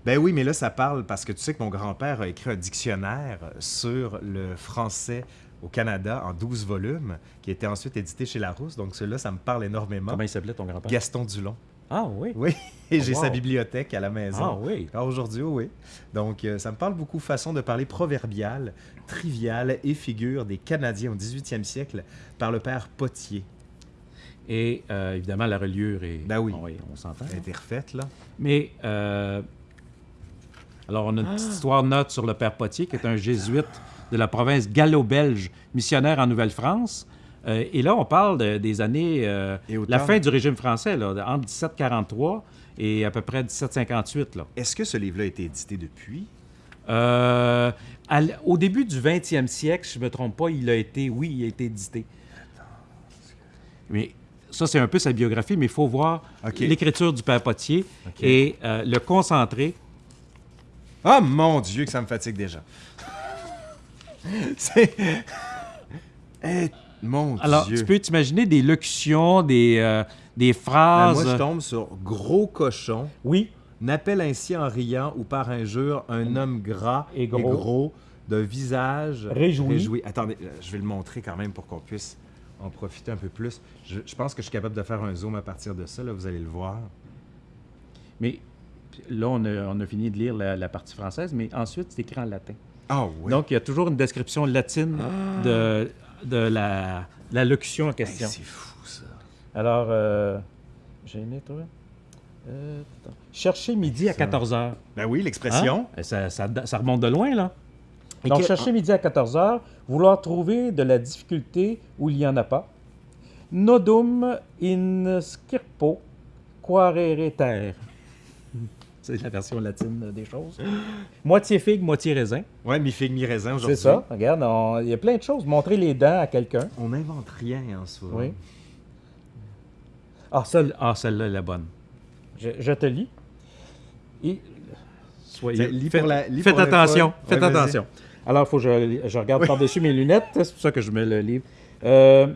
Ben oui, mais là, ça parle parce que tu sais que mon grand-père a écrit un dictionnaire sur le français au Canada en 12 volumes, qui a été ensuite édité chez Larousse. Donc, celui-là, ça me parle énormément. Comment il s'appelait ton grand-père? Gaston Dulon. Ah oui. Oui, et j'ai wow. sa bibliothèque à la maison. Ah oui. Alors aujourd'hui, oui. Donc, euh, ça me parle beaucoup façon de parler proverbiale, triviale et figure des Canadiens au 18e siècle par le père Potier. Et euh, évidemment, la reliure est. Ben oui. on s'entend. Elle a été refaite, là. Mais. euh, Alors, on a une Ah! petite histoire note sur le père Potier, qui est un jésuite de la province gallo-belge, missionnaire en Nouvelle-France. Euh, et là, on parle de- des années. euh, la fin du régime français, là, entre 1743 et à peu près 1758. Là. Est-ce que ce livre-là a été édité depuis? Euh, à au début du 20e siècle, si je ne me trompe pas, il a été, oui, il a été édité. Mais ça, c'est un peu sa biographie, mais il faut voir l'écriture du père Potier et euh, le concentré. Ah, mon Dieu, que ça me fatigue déjà. C'est... Eh, mon Alors, Dieu. tu peux t'imaginer des locutions, des, euh, des Ah, phrases. moi, je tombe sur gros cochon. Oui, N'appelle ainsi en riant ou par injure un homme gras Et gros. d'un visage Réjoui. Attendez, euh, je vais le montrer quand même pour qu'on puisse en profiter un peu plus. Je, je pense que je suis capable de faire un zoom à partir de ça, là, vous allez le voir. mais là, on a, on a fini de lire la, la partie française, mais ensuite, c'est écrit en latin. Ah oui. Donc, il y a toujours une description latine de, de la, la locution en Hey, question. c'est fou ça. Alors, euh, j'ai aimé, toi? Euh. Chercher midi à Ça. 14 h. Ben oui, l'expression. Ça, ça- ça remonte de loin, là. Et Donc, que- chercher midi à 14 h, vouloir trouver de la difficulté où il n'y en a pas. Nodum in skirpo quarere terre. C'est la version latine des choses. Moitié figue, moitié raisin. Ouais, mi figue, mi raisin aujourd'hui. C'est ça. Regarde, on- il y a plein de choses. Montrer les dents à quelqu'un. On n'invente rien en soi. Oui. Ah, celle, ah, celle-là, elle est bonne. Je, je te lis. Et, soyez, lis faites, la- lis faites la attention. Faites Ouais, attention. Alors, il faut que je, je regarde par-dessus mes lunettes. C'est pour ça que je mets le livre. Euh,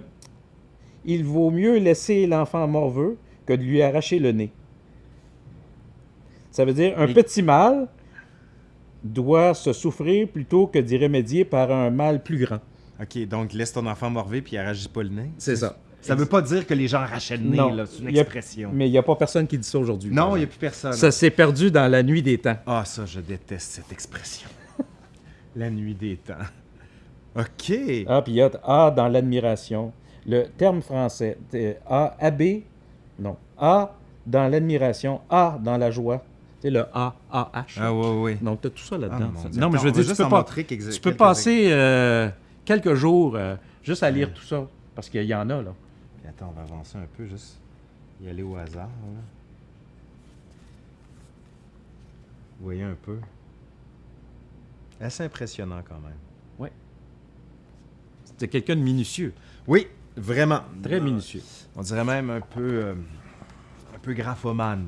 il vaut mieux laisser l'enfant morveux que de lui arracher le nez. Ça veut dire un Et- petit mal doit se souffrir plutôt que d'y remédier par un mal plus grand. OK, donc laisse ton enfant morver puis arrache pas le nez. C'est ça. Ça veut pas dire que les gens arrachaient le nez, Non. là. C'est une Il y a- expression. Mais il n'y a pas personne qui dit ça aujourd'hui. Non, il n'y a plus personne. Ça s'est perdu dans la nuit des temps. Ah, ça, je déteste cette expression. La nuit des temps. OK. Ah, puis il y a A dans l'admiration. Le terme français, c'est A, AB, non. A dans l'admiration, A dans la joie. Sais, le A, A, H. Ah, ouais, ouais. Donc, tu as tout ça Ah, là-dedans. Dieu. non, mais je veux dire, tu peux, pas, montrer quelques- tu peux quelques passer euh, quelques jours euh, juste à lire tout ça. Parce qu'il y en a, là. Puis attends, on va avancer un peu, juste y aller au hasard. là. Vous voyez un peu. Assez impressionnant quand même. C'est quelqu'un de minutieux. Oui, vraiment. Très minutieux. On dirait même un peu, euh, un peu graphomane.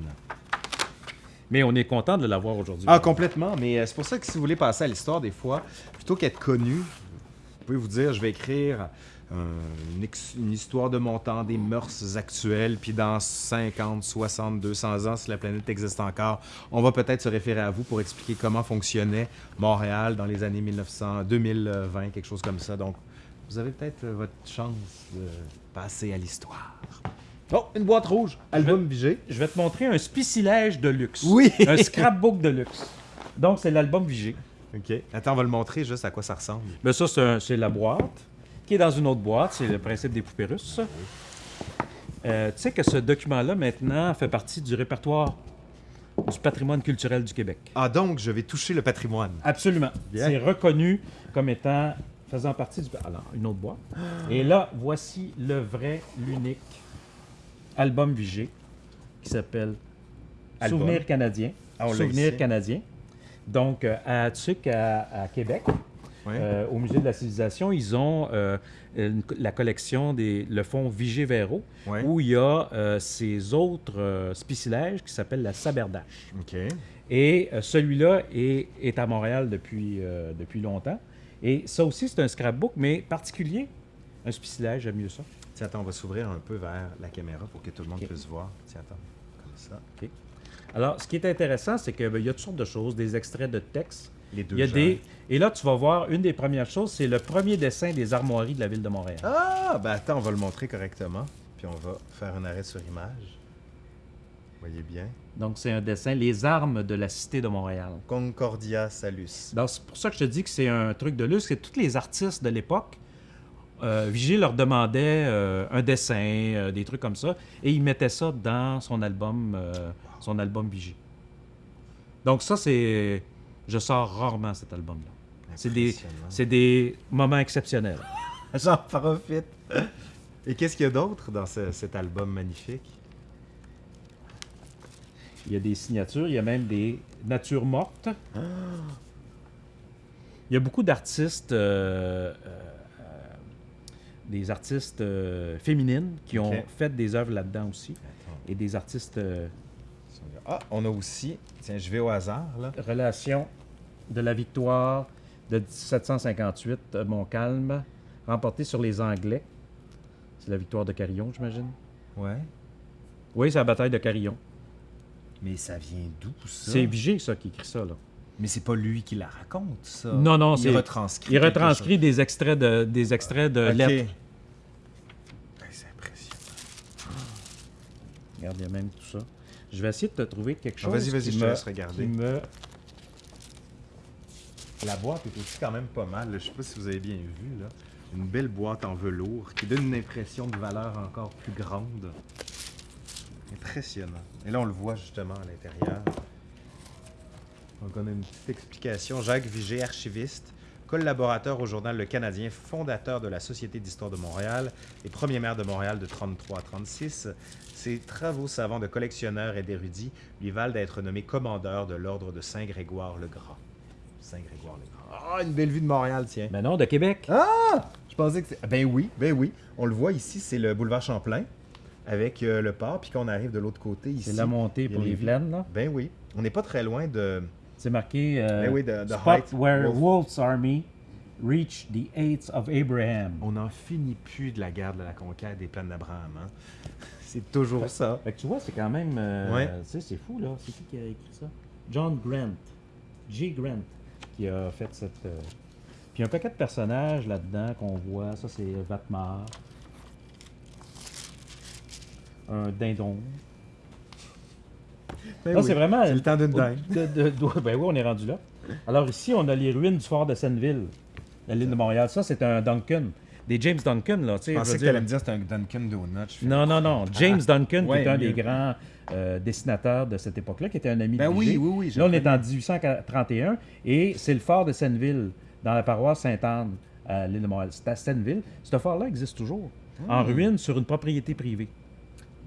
Mais on est content de l'avoir aujourd'hui. Ah, complètement. Mais euh, c'est pour ça que si vous voulez passer à l'histoire, des fois, plutôt qu'être connu, vous pouvez vous dire, je vais écrire euh, une, une histoire de mon temps, des mœurs actuelles, puis dans 50, 60, 200 ans, si la planète existe encore, on va peut-être se référer à vous pour expliquer comment fonctionnait Montréal dans les années 1900, 2020, quelque chose comme ça. Donc, vous avez peut-être euh, votre chance de passer à l'histoire. Oh, une boîte rouge, album Vigé. Je vais te montrer un spicilège de luxe. Oui. un scrapbook de luxe. Donc, c'est l'album Vigé. OK. Attends, on va le montrer juste à quoi ça ressemble. Mais ça, c'est la boîte qui est dans une autre boîte. C'est le principe des poupées russes. Euh, tu sais que ce document-là, maintenant, fait partie du répertoire du patrimoine culturel du Québec. Ah, donc, je vais toucher le patrimoine. Absolument. C'est reconnu comme étant faisant partie du... Alors, une autre boîte. Et là, voici le vrai, l'unique album Vigée qui s'appelle. Souvenir canadien. Ah, Souvenir canadien. Donc, euh, à Tuc, à, à Québec, euh, au Musée de la Civilisation, ils ont euh, une- la collection des le fonds Vigée-Véro, Ouais. où il y a ces autres spicilèges qui s'appellent la saberdache. OK. Et celui-là est, est à Montréal depuis, depuis longtemps. Et ça aussi, c'est un scrapbook, mais particulier. Un spicilège, j'aime mieux ça. Tiens, attends, on va s'ouvrir un peu vers la caméra pour que tout le monde Ok. puisse voir. Tiens, attends. Comme ça. Alors, ce qui est intéressant, c'est qu'il y a toutes sortes de choses, des extraits de textes. Les deux Il y a genres. des... Et là, tu vas voir, une des premières choses, c'est le premier dessin des armoiries de la ville de Montréal. Ah, ben attends, on va le montrer correctement. Puis on va faire un arrêt sur image. Voyez bien. Donc, c'est un dessin, les armes de la cité de Montréal. Concordia Salus. Donc, c'est pour ça que je te dis que c'est un truc de luxe. C'est tous les artistes de l'époque. Euh, Vigée leur demandait euh, un dessin, euh, des trucs comme ça, et il mettait ça dans son album, euh, son album Vigée. Donc ça, c'est... Je sors rarement cet album-là. C'est des, c'est des moments exceptionnels. J'en profite. Et qu'est-ce qu'il y a d'autre dans ce- cet album magnifique? Il y a des signatures, il y a même des natures mortes. Il y a beaucoup d'artistes, euh, euh, euh, des artistes euh, féminines qui ont fait des œuvres là-dedans aussi. Attends. Et des artistes euh, Ah, on a aussi. Tiens, je vais au hasard, là. Relation de la victoire de 1758 de Montcalm, remportée sur les Anglais. C'est la victoire de Carillon, j'imagine. Ouais. Oui, c'est la bataille de Carillon. Mais ça vient d'où, ça? C'est Vigée, ça, qui écrit ça, là. Mais c'est pas lui qui la raconte, ça. Non, non, Il c'est- retranscrit. Il retranscrit des extraits de, des extraits de. Ok. lettres. Ben, c'est impressionnant. Regarde, il y a même tout ça. Je vais essayer de te trouver quelque Ah, chose. vas-y, vas-y, je te laisse regarder. qui me- La boîte est aussi quand même pas mal. Je sais pas si vous avez bien vu. Là. Une belle boîte en velours qui donne une impression de valeur encore plus grande. Impressionnant. Et là, on le voit justement à l'intérieur. Donc, on a une petite explication. Jacques Vigée, archiviste, collaborateur au journal Le Canadien, fondateur de la Société d'histoire de Montréal et premier maire de Montréal de 33 à 36. Ses travaux savants de collectionneur et d'érudit lui valent d'être nommé commandeur de l'ordre de Saint-Grégoire le Grand. Saint-Grégoire le Grand. Ah, une belle vue de Montréal, tiens. Ben non, de Québec. Ah! Je pensais que c'était... Ben oui, ben oui. On le voit ici, c'est le boulevard Champlain avec euh, le port, puis qu'on arrive de l'autre côté ici. C'est la montée pour les plaines, là. Ben oui. On n'est pas très loin de... C'est marqué euh, Ben oui, de Spot height, where Wolf. Wolf's army reached the heights of Abraham. On n'en finit plus de la guerre de la conquête des plaines d'Abraham. hein. C'est toujours ça. Fait que tu vois, c'est quand même. euh, Ouais. Tu sais, c'est fou, là. C'est qui qui a écrit ça? John Grant. J. Grant qui a fait cette. euh, Puis il y a un paquet de personnages là-dedans qu'on voit. Ça, c'est Vatmar. Un dindon. Ben oui. c'est vraiment. C'est le temps d'une de- ben oui, on est rendu là. Alors ici, on a les ruines du fort de Senneville, la l'île de Montréal. Ça, c'est un Duncan. Des James Duncan, là. Je pensais que tu allais me dire c'était un Duncan Donut. Non, non, non. James Duncan, qui est un des grands euh, dessinateurs de cette époque-là, qui était un ami Ben de oui, oui, oui. Là, on est en 1831 et c'est le fort de Senneville, dans la paroisse Sainte-Anne, à l'île de Montréal. C'est à Senneville. Ce fort-là existe toujours, en Hmm. ruine sur une propriété privée.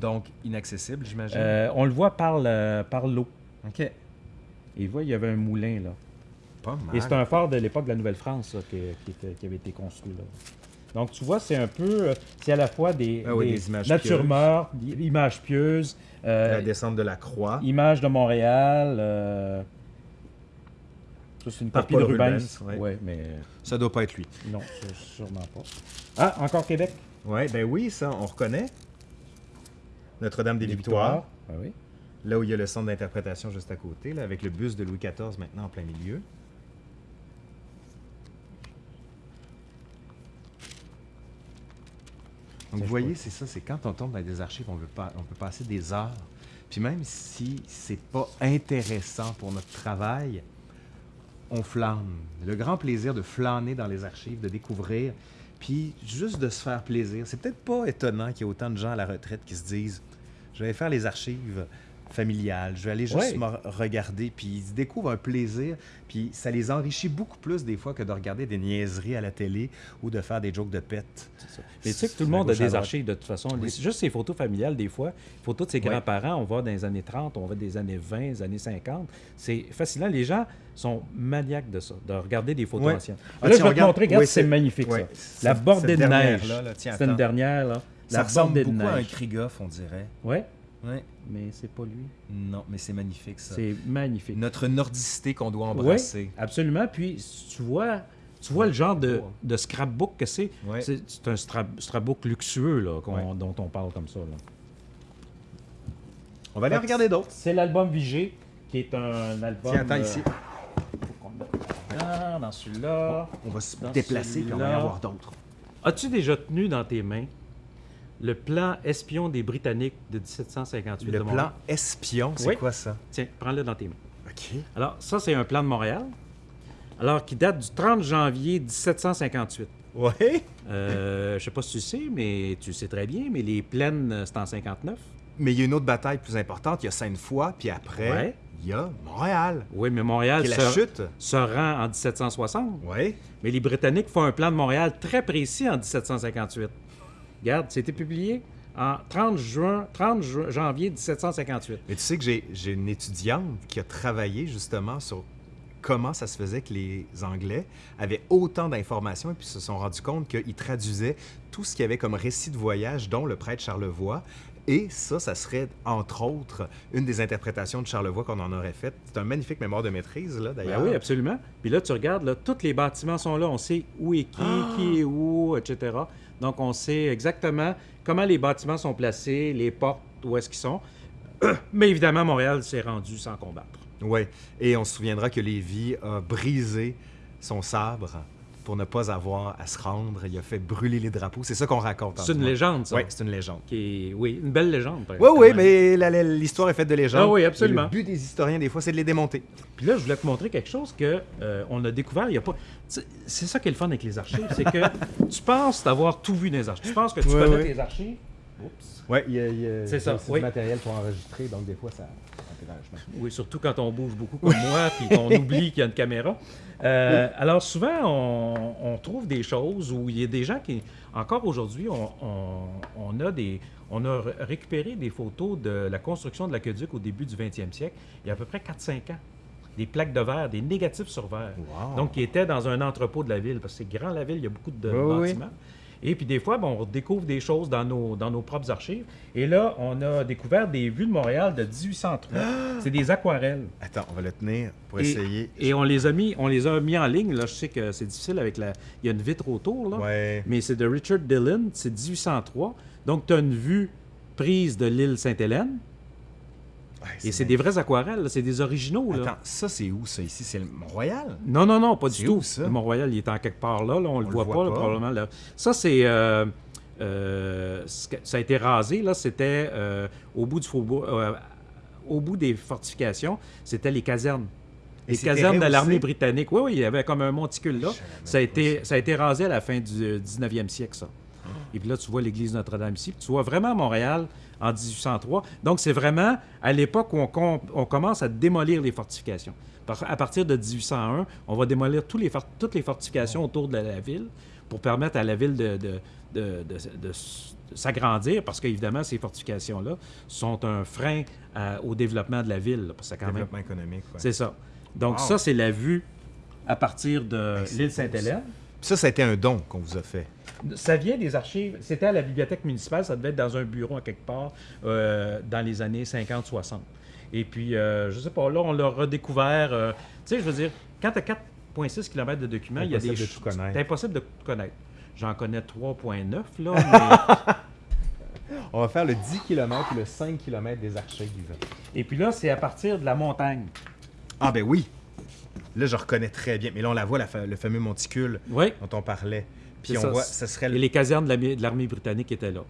Donc, inaccessible, j'imagine? Euh, on le voit par le- par l'eau. OK. Et il voit, il y avait un moulin, là. Pas mal. Et c'est un phare de l'époque de la Nouvelle-France qui, qui avait été construit là. Donc tu vois, c'est un peu, euh, c'est à la fois des, Ah oui, des des images mortes, des images pieuses, euh, La descente de la croix. images de Montréal. euh, ça c'est une copie Paul de Rubens. Ouais. Ouais, mais Ça doit pas être lui. non, sûrement pas. Ah, encore Québec? Ouais, ben oui, ça, on reconnaît. Notre-Dame des, Victoires. Ah oui. Là où il y a le centre d'interprétation juste à côté, là, avec le bus de Louis XIV maintenant en plein milieu. Donc, vous voyez, c'est ça, c'est quand on tombe dans des archives, on peut, pas, on peut passer des heures. Puis même si c'est pas intéressant pour notre travail, on flâne. Le grand plaisir de flâner dans les archives, de découvrir, puis juste de se faire plaisir. C'est peut-être pas étonnant qu'il y ait autant de gens à la retraite qui se disent Je vais faire les archives familiales, je vais aller juste Ouais. me regarder, puis ils découvrent un plaisir, puis ça les enrichit beaucoup plus des fois que de regarder des niaiseries à la télé ou de faire des jokes de pète. Mais tu sais que tout le monde a des archives de toute façon. Les-. Juste ces photos familiales, des fois, photos de ses grands-parents, on va dans les années 30, on va des années 20, des années 50. C'est fascinant. Les gens sont maniaques de ça, de regarder des photos anciennes. Ah, là, je vais te regarde. montrer, regarde, Oui, c'est magnifique ça. La bordée de neige. C'est une dernière, là. Ça ressemble beaucoup à un. Krigoff, on dirait. Ouais, Ouais. mais c'est pas lui. Non, mais c'est magnifique ça. C'est magnifique. Notre nordicité qu'on doit Oui, embrasser. absolument. Puis tu vois, tu vois le genre de, de scrapbook que c'est. Ouais. C'est un scrap- scrapbook luxueux là, Ouais. dont on parle comme ça. là. On va aller regarder d'autres. C'est l'album Vigée, qui est un album. Tiens, attends euh, ici. dans celui-là. On va se déplacer puis on va y avoir d'autres. As-tu déjà tenu dans tes mains le plan espion des Britanniques de 1758 Le de plan espion, c'est Oui. quoi ça? Tiens, prends-le dans tes mains. OK. Alors, ça, c'est un plan de Montréal. Alors, qui date du 30 janvier 1758. Ouais. Euh, je sais pas si tu sais, mais tu sais très bien, mais les plaines, euh, c'est en 59. Mais il y a une autre bataille plus importante. Il y a Sainte-Foy, puis après, Ouais. il y a Montréal. Oui, mais Montréal est la se, chute. se rend en 1760. Ouais. Mais les Britanniques font un plan de Montréal très précis en 1758. Regarde, c'était publié en 30, juin, 30 ju- janvier 1758. Mais tu sais que j'ai j'ai une étudiante qui a travaillé justement sur comment ça se faisait que les Anglais avaient autant d'informations et puis se sont rendus compte qu'ils traduisaient tout ce qu'il y avait comme récit de voyage, dont le prêtre Charlevoix. Et ça, ça serait, entre autres, une des interprétations de Charlevoix qu'on en aurait faites. C'est un magnifique mémoire de maîtrise, là, Ben d'ailleurs. oui, absolument. Puis là, tu regardes, là, tous les bâtiments sont là. On sait où est qui, Ah! qui est où, etc. Donc, on sait exactement comment les bâtiments sont placés, les portes, où est-ce qu'ils sont. Mais évidemment, Montréal s'est rendu sans combattre. Oui, et on se souviendra que Lévis a brisé son sabre pour ne pas avoir à se rendre. Il a fait brûler les drapeaux. C'est ça qu'on raconte. C'est une légende, ça. Oui, c'est une légende. Qui est- Oui, une belle légende. Oui, oui, mais l'histoire est faite de légendes. Ah oui, Et absolument. Le but des historiens, des fois, c'est de les démonter. Puis là, je voulais te montrer quelque chose que euh, on a découvert. Il y a pas. C'est ça qui est le fun avec les archives, c'est que tu penses d'avoir tout vu dans les archives. Tu penses que tu Ouais, connais ouais. tes archives. Oups. Oui, il y a, il y a- C'est ça, oui. du matériel pour enregistrer, donc des fois, ça... Oui, surtout quand on bouge beaucoup comme moi, puis qu'on oublie qu'il y a une caméra. Euh, alors souvent, on, on trouve des choses où il y a des gens qui, encore aujourd'hui, on, on- on a des, on a ré- récupéré des photos de la construction de l'aqueduc au début du 20e siècle, il y a à peu près 4-5 ans. Des plaques de verre, des négatifs sur verre. Wow. Donc, qui étaient dans un entrepôt de la ville, parce que c'est grand la ville, il y a beaucoup de Oui, oui. Et puis des fois, bon, on découvre des choses dans nos, dans nos propres archives. Et là, on a découvert des vues de Montréal de 1803. C'est des aquarelles. Attends, on va le tenir pour Et- essayer. Et on les a mis, on les a mis en ligne. Là, je sais que c'est difficile avec la. Il y a une vitre autour là. Ouais. Mais c'est de Richard Dillon, c'est 1803. Donc tu as une vue prise de l'île Sainte-Hélène. Et c'est des vrais aquarelles, c'est des originaux. Là. Attends, ça c'est où ça ici? C'est le Mont-Royal? Non, non, non, pas du tout. où, ça? Le Mont-Royal, il est en quelque part là, là, on, le le voit, voit pas, là, pas. probablement. là. Ça, c'est. euh, euh, ça a été rasé, là, c'était euh, au bout du faubourg. au bout des fortifications, c'était les casernes. Les casernes de l'armée britannique. Oui, oui, il y avait comme un monticule là. Ça a, pas été, ça a été rasé à la fin du euh, 19e siècle, ça. Et puis là, tu vois l'église Notre-Dame ici. Puis tu vois vraiment Montréal en 1803. Donc, c'est vraiment à l'époque où on, com- on commence à démolir les fortifications. Par- à partir de 1801, on va démolir tous les for- toutes les fortifications autour de la, la ville pour permettre à la ville de, s'agrandir, parce qu'évidemment, ces fortifications-là sont un frein à- au développement de la ville. là, parce que quand même, Développement économique. ouais. c'est ça. Donc, Wow. ça, c'est la vue à partir de l'île Sainte-Hélène. Ça, ça a été un don qu'on vous a fait. Ça vient des archives. C'était à la bibliothèque municipale. Ça devait être dans un bureau à quelque part euh, dans les années 50-60. Et puis, euh, je sais pas, là, on l'a redécouvert. euh, tu sais, je veux dire, quand tu as 4,6 km de documents, il y a des Impossible de ch- tout connaître. C'est impossible de tout connaître. J'en connais 3,9, là. On va faire le 10 km et le 5 km des archives. Et puis là, c'est à partir de la montagne. Ah ben oui! Là, je reconnais très bien. Mais là, on la voit, la fa- le fameux monticule Oui. dont on parlait. Puis C'est on ça. voit, ça serait Et le... les casernes de l'armée- britannique étaient là.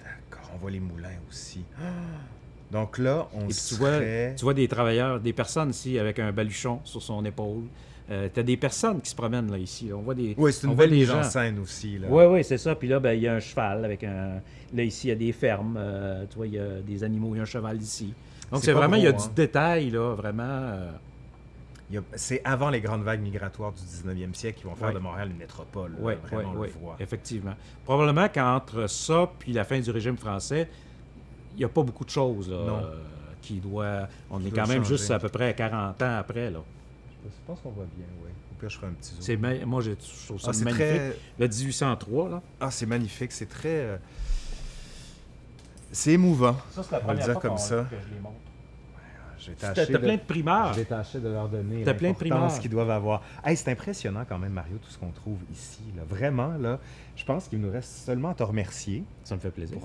D'accord, on voit les moulins aussi. Ah! Donc là, on Et puis tu vois, serait... tu vois des travailleurs, des personnes ici avec un baluchon sur son épaule. tu as des personnes qui se promènent là ici. On voit des, Oui, c'est une belle des mise en gens. scène aussi. Là. Oui, oui, c'est ça. Puis là, ben, il y a un cheval avec un. Là, ici, il y a des fermes. euh, tu vois, il y a des animaux, il y a un cheval ici. Donc, C'est vraiment, il y a du hein. détail, là, vraiment. euh, C'est avant les grandes vagues migratoires du 19e siècle qui vont faire de Montréal une métropole. là. Oui, Vraiment, on oui, le voit. effectivement. Probablement qu'entre ça puis la fin du régime français, il n'y a pas beaucoup de choses là, euh, qui doit. On est doit quand même changer. juste à peu près 40 ans après. Là. Je pense qu'on voit bien, oui. Au pire, je ferai un petit zoom. C'est ma- Moi, je trouve ça Ah, c'est magnifique. très... Le 1803, là. Ah, c'est magnifique. C'est très... euh, C'est émouvant. Ça, c'est la On va le dire comme ça. que je les montre. J'ai T'as tâché t'as de- plein de primeurs. J'ai tâché de leur donner T'as plein de qu'ils doivent avoir. Hey, c'est impressionnant quand même, Mario, tout ce qu'on trouve ici. là. Vraiment, là, je pense qu'il nous reste seulement à te remercier. Ça me fait plaisir.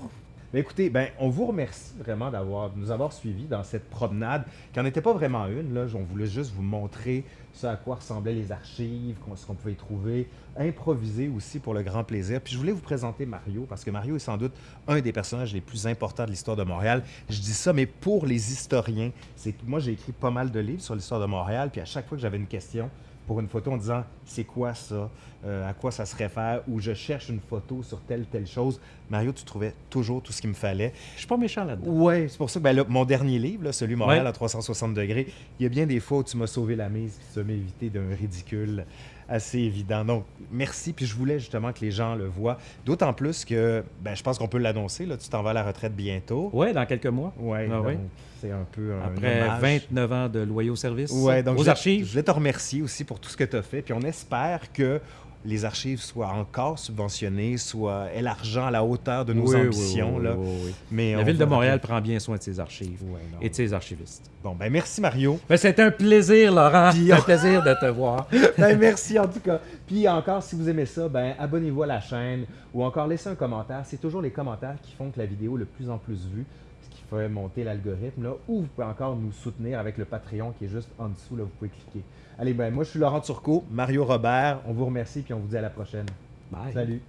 Écoutez, ben, on vous remercie vraiment d'avoir, nous avoir suivis dans cette promenade, qui n'en était pas vraiment une. Là. On voulait juste vous montrer ce à quoi ressemblaient les archives, ce qu'on pouvait y trouver, improviser aussi pour le grand plaisir. Puis je voulais vous présenter Mario, parce que Mario est sans doute un des personnages les plus importants de l'histoire de Montréal. Je dis ça, mais pour les historiens. C'est que moi, j'ai écrit pas mal de livres sur l'histoire de Montréal, puis à chaque fois que j'avais une question, pour une photo en disant c'est quoi ça, Euh, à quoi ça se réfère, ou je cherche une photo sur telle telle chose. Mario, tu trouvais toujours tout ce qu'il me fallait. Je suis pas méchant là-dedans. Ouais, c'est pour ça que ben là, mon dernier livre, là, celui Montréal Ouais. à 360 degrés, il y a bien des fois où tu m'as sauvé la mise, tu m'as évité d'un ridicule assez évident. Donc, merci. Puis je voulais justement que les gens le voient. D'autant plus que, ben, je pense qu'on peut l'annoncer, là, tu t'en vas à la retraite bientôt. Oui, dans quelques mois. Ouais, Ah oui. c'est un peu un Après hommage. 29 ans de loyaux services Ouais, donc aux je, archives. Je voulais te remercier aussi pour tout ce que tu as fait. Puis on espère que les archives soient encore subventionnées, soient élargies à la hauteur de nos Oui, ambitions. oui, oui. Mais La ville de Montréal prend bien soin de ses archives et de ses archivistes. Bon, ben merci Mario. Ben, C'était un plaisir, Laurent. Puis C'est un plaisir de te voir. Ben, merci en tout cas. Puis encore, si vous aimez ça, ben abonnez-vous à la chaîne ou encore laissez un commentaire. C'est toujours les commentaires qui font que la vidéo est de plus en plus vue, ce qui fait monter l'algorithme. Là. Ou vous pouvez encore nous soutenir avec le Patreon qui est juste en dessous. Là, vous pouvez cliquer. Allez, ben moi je suis Laurent Turcot, Mario Robert. On vous remercie puis on vous dit à la prochaine. Bye. Salut.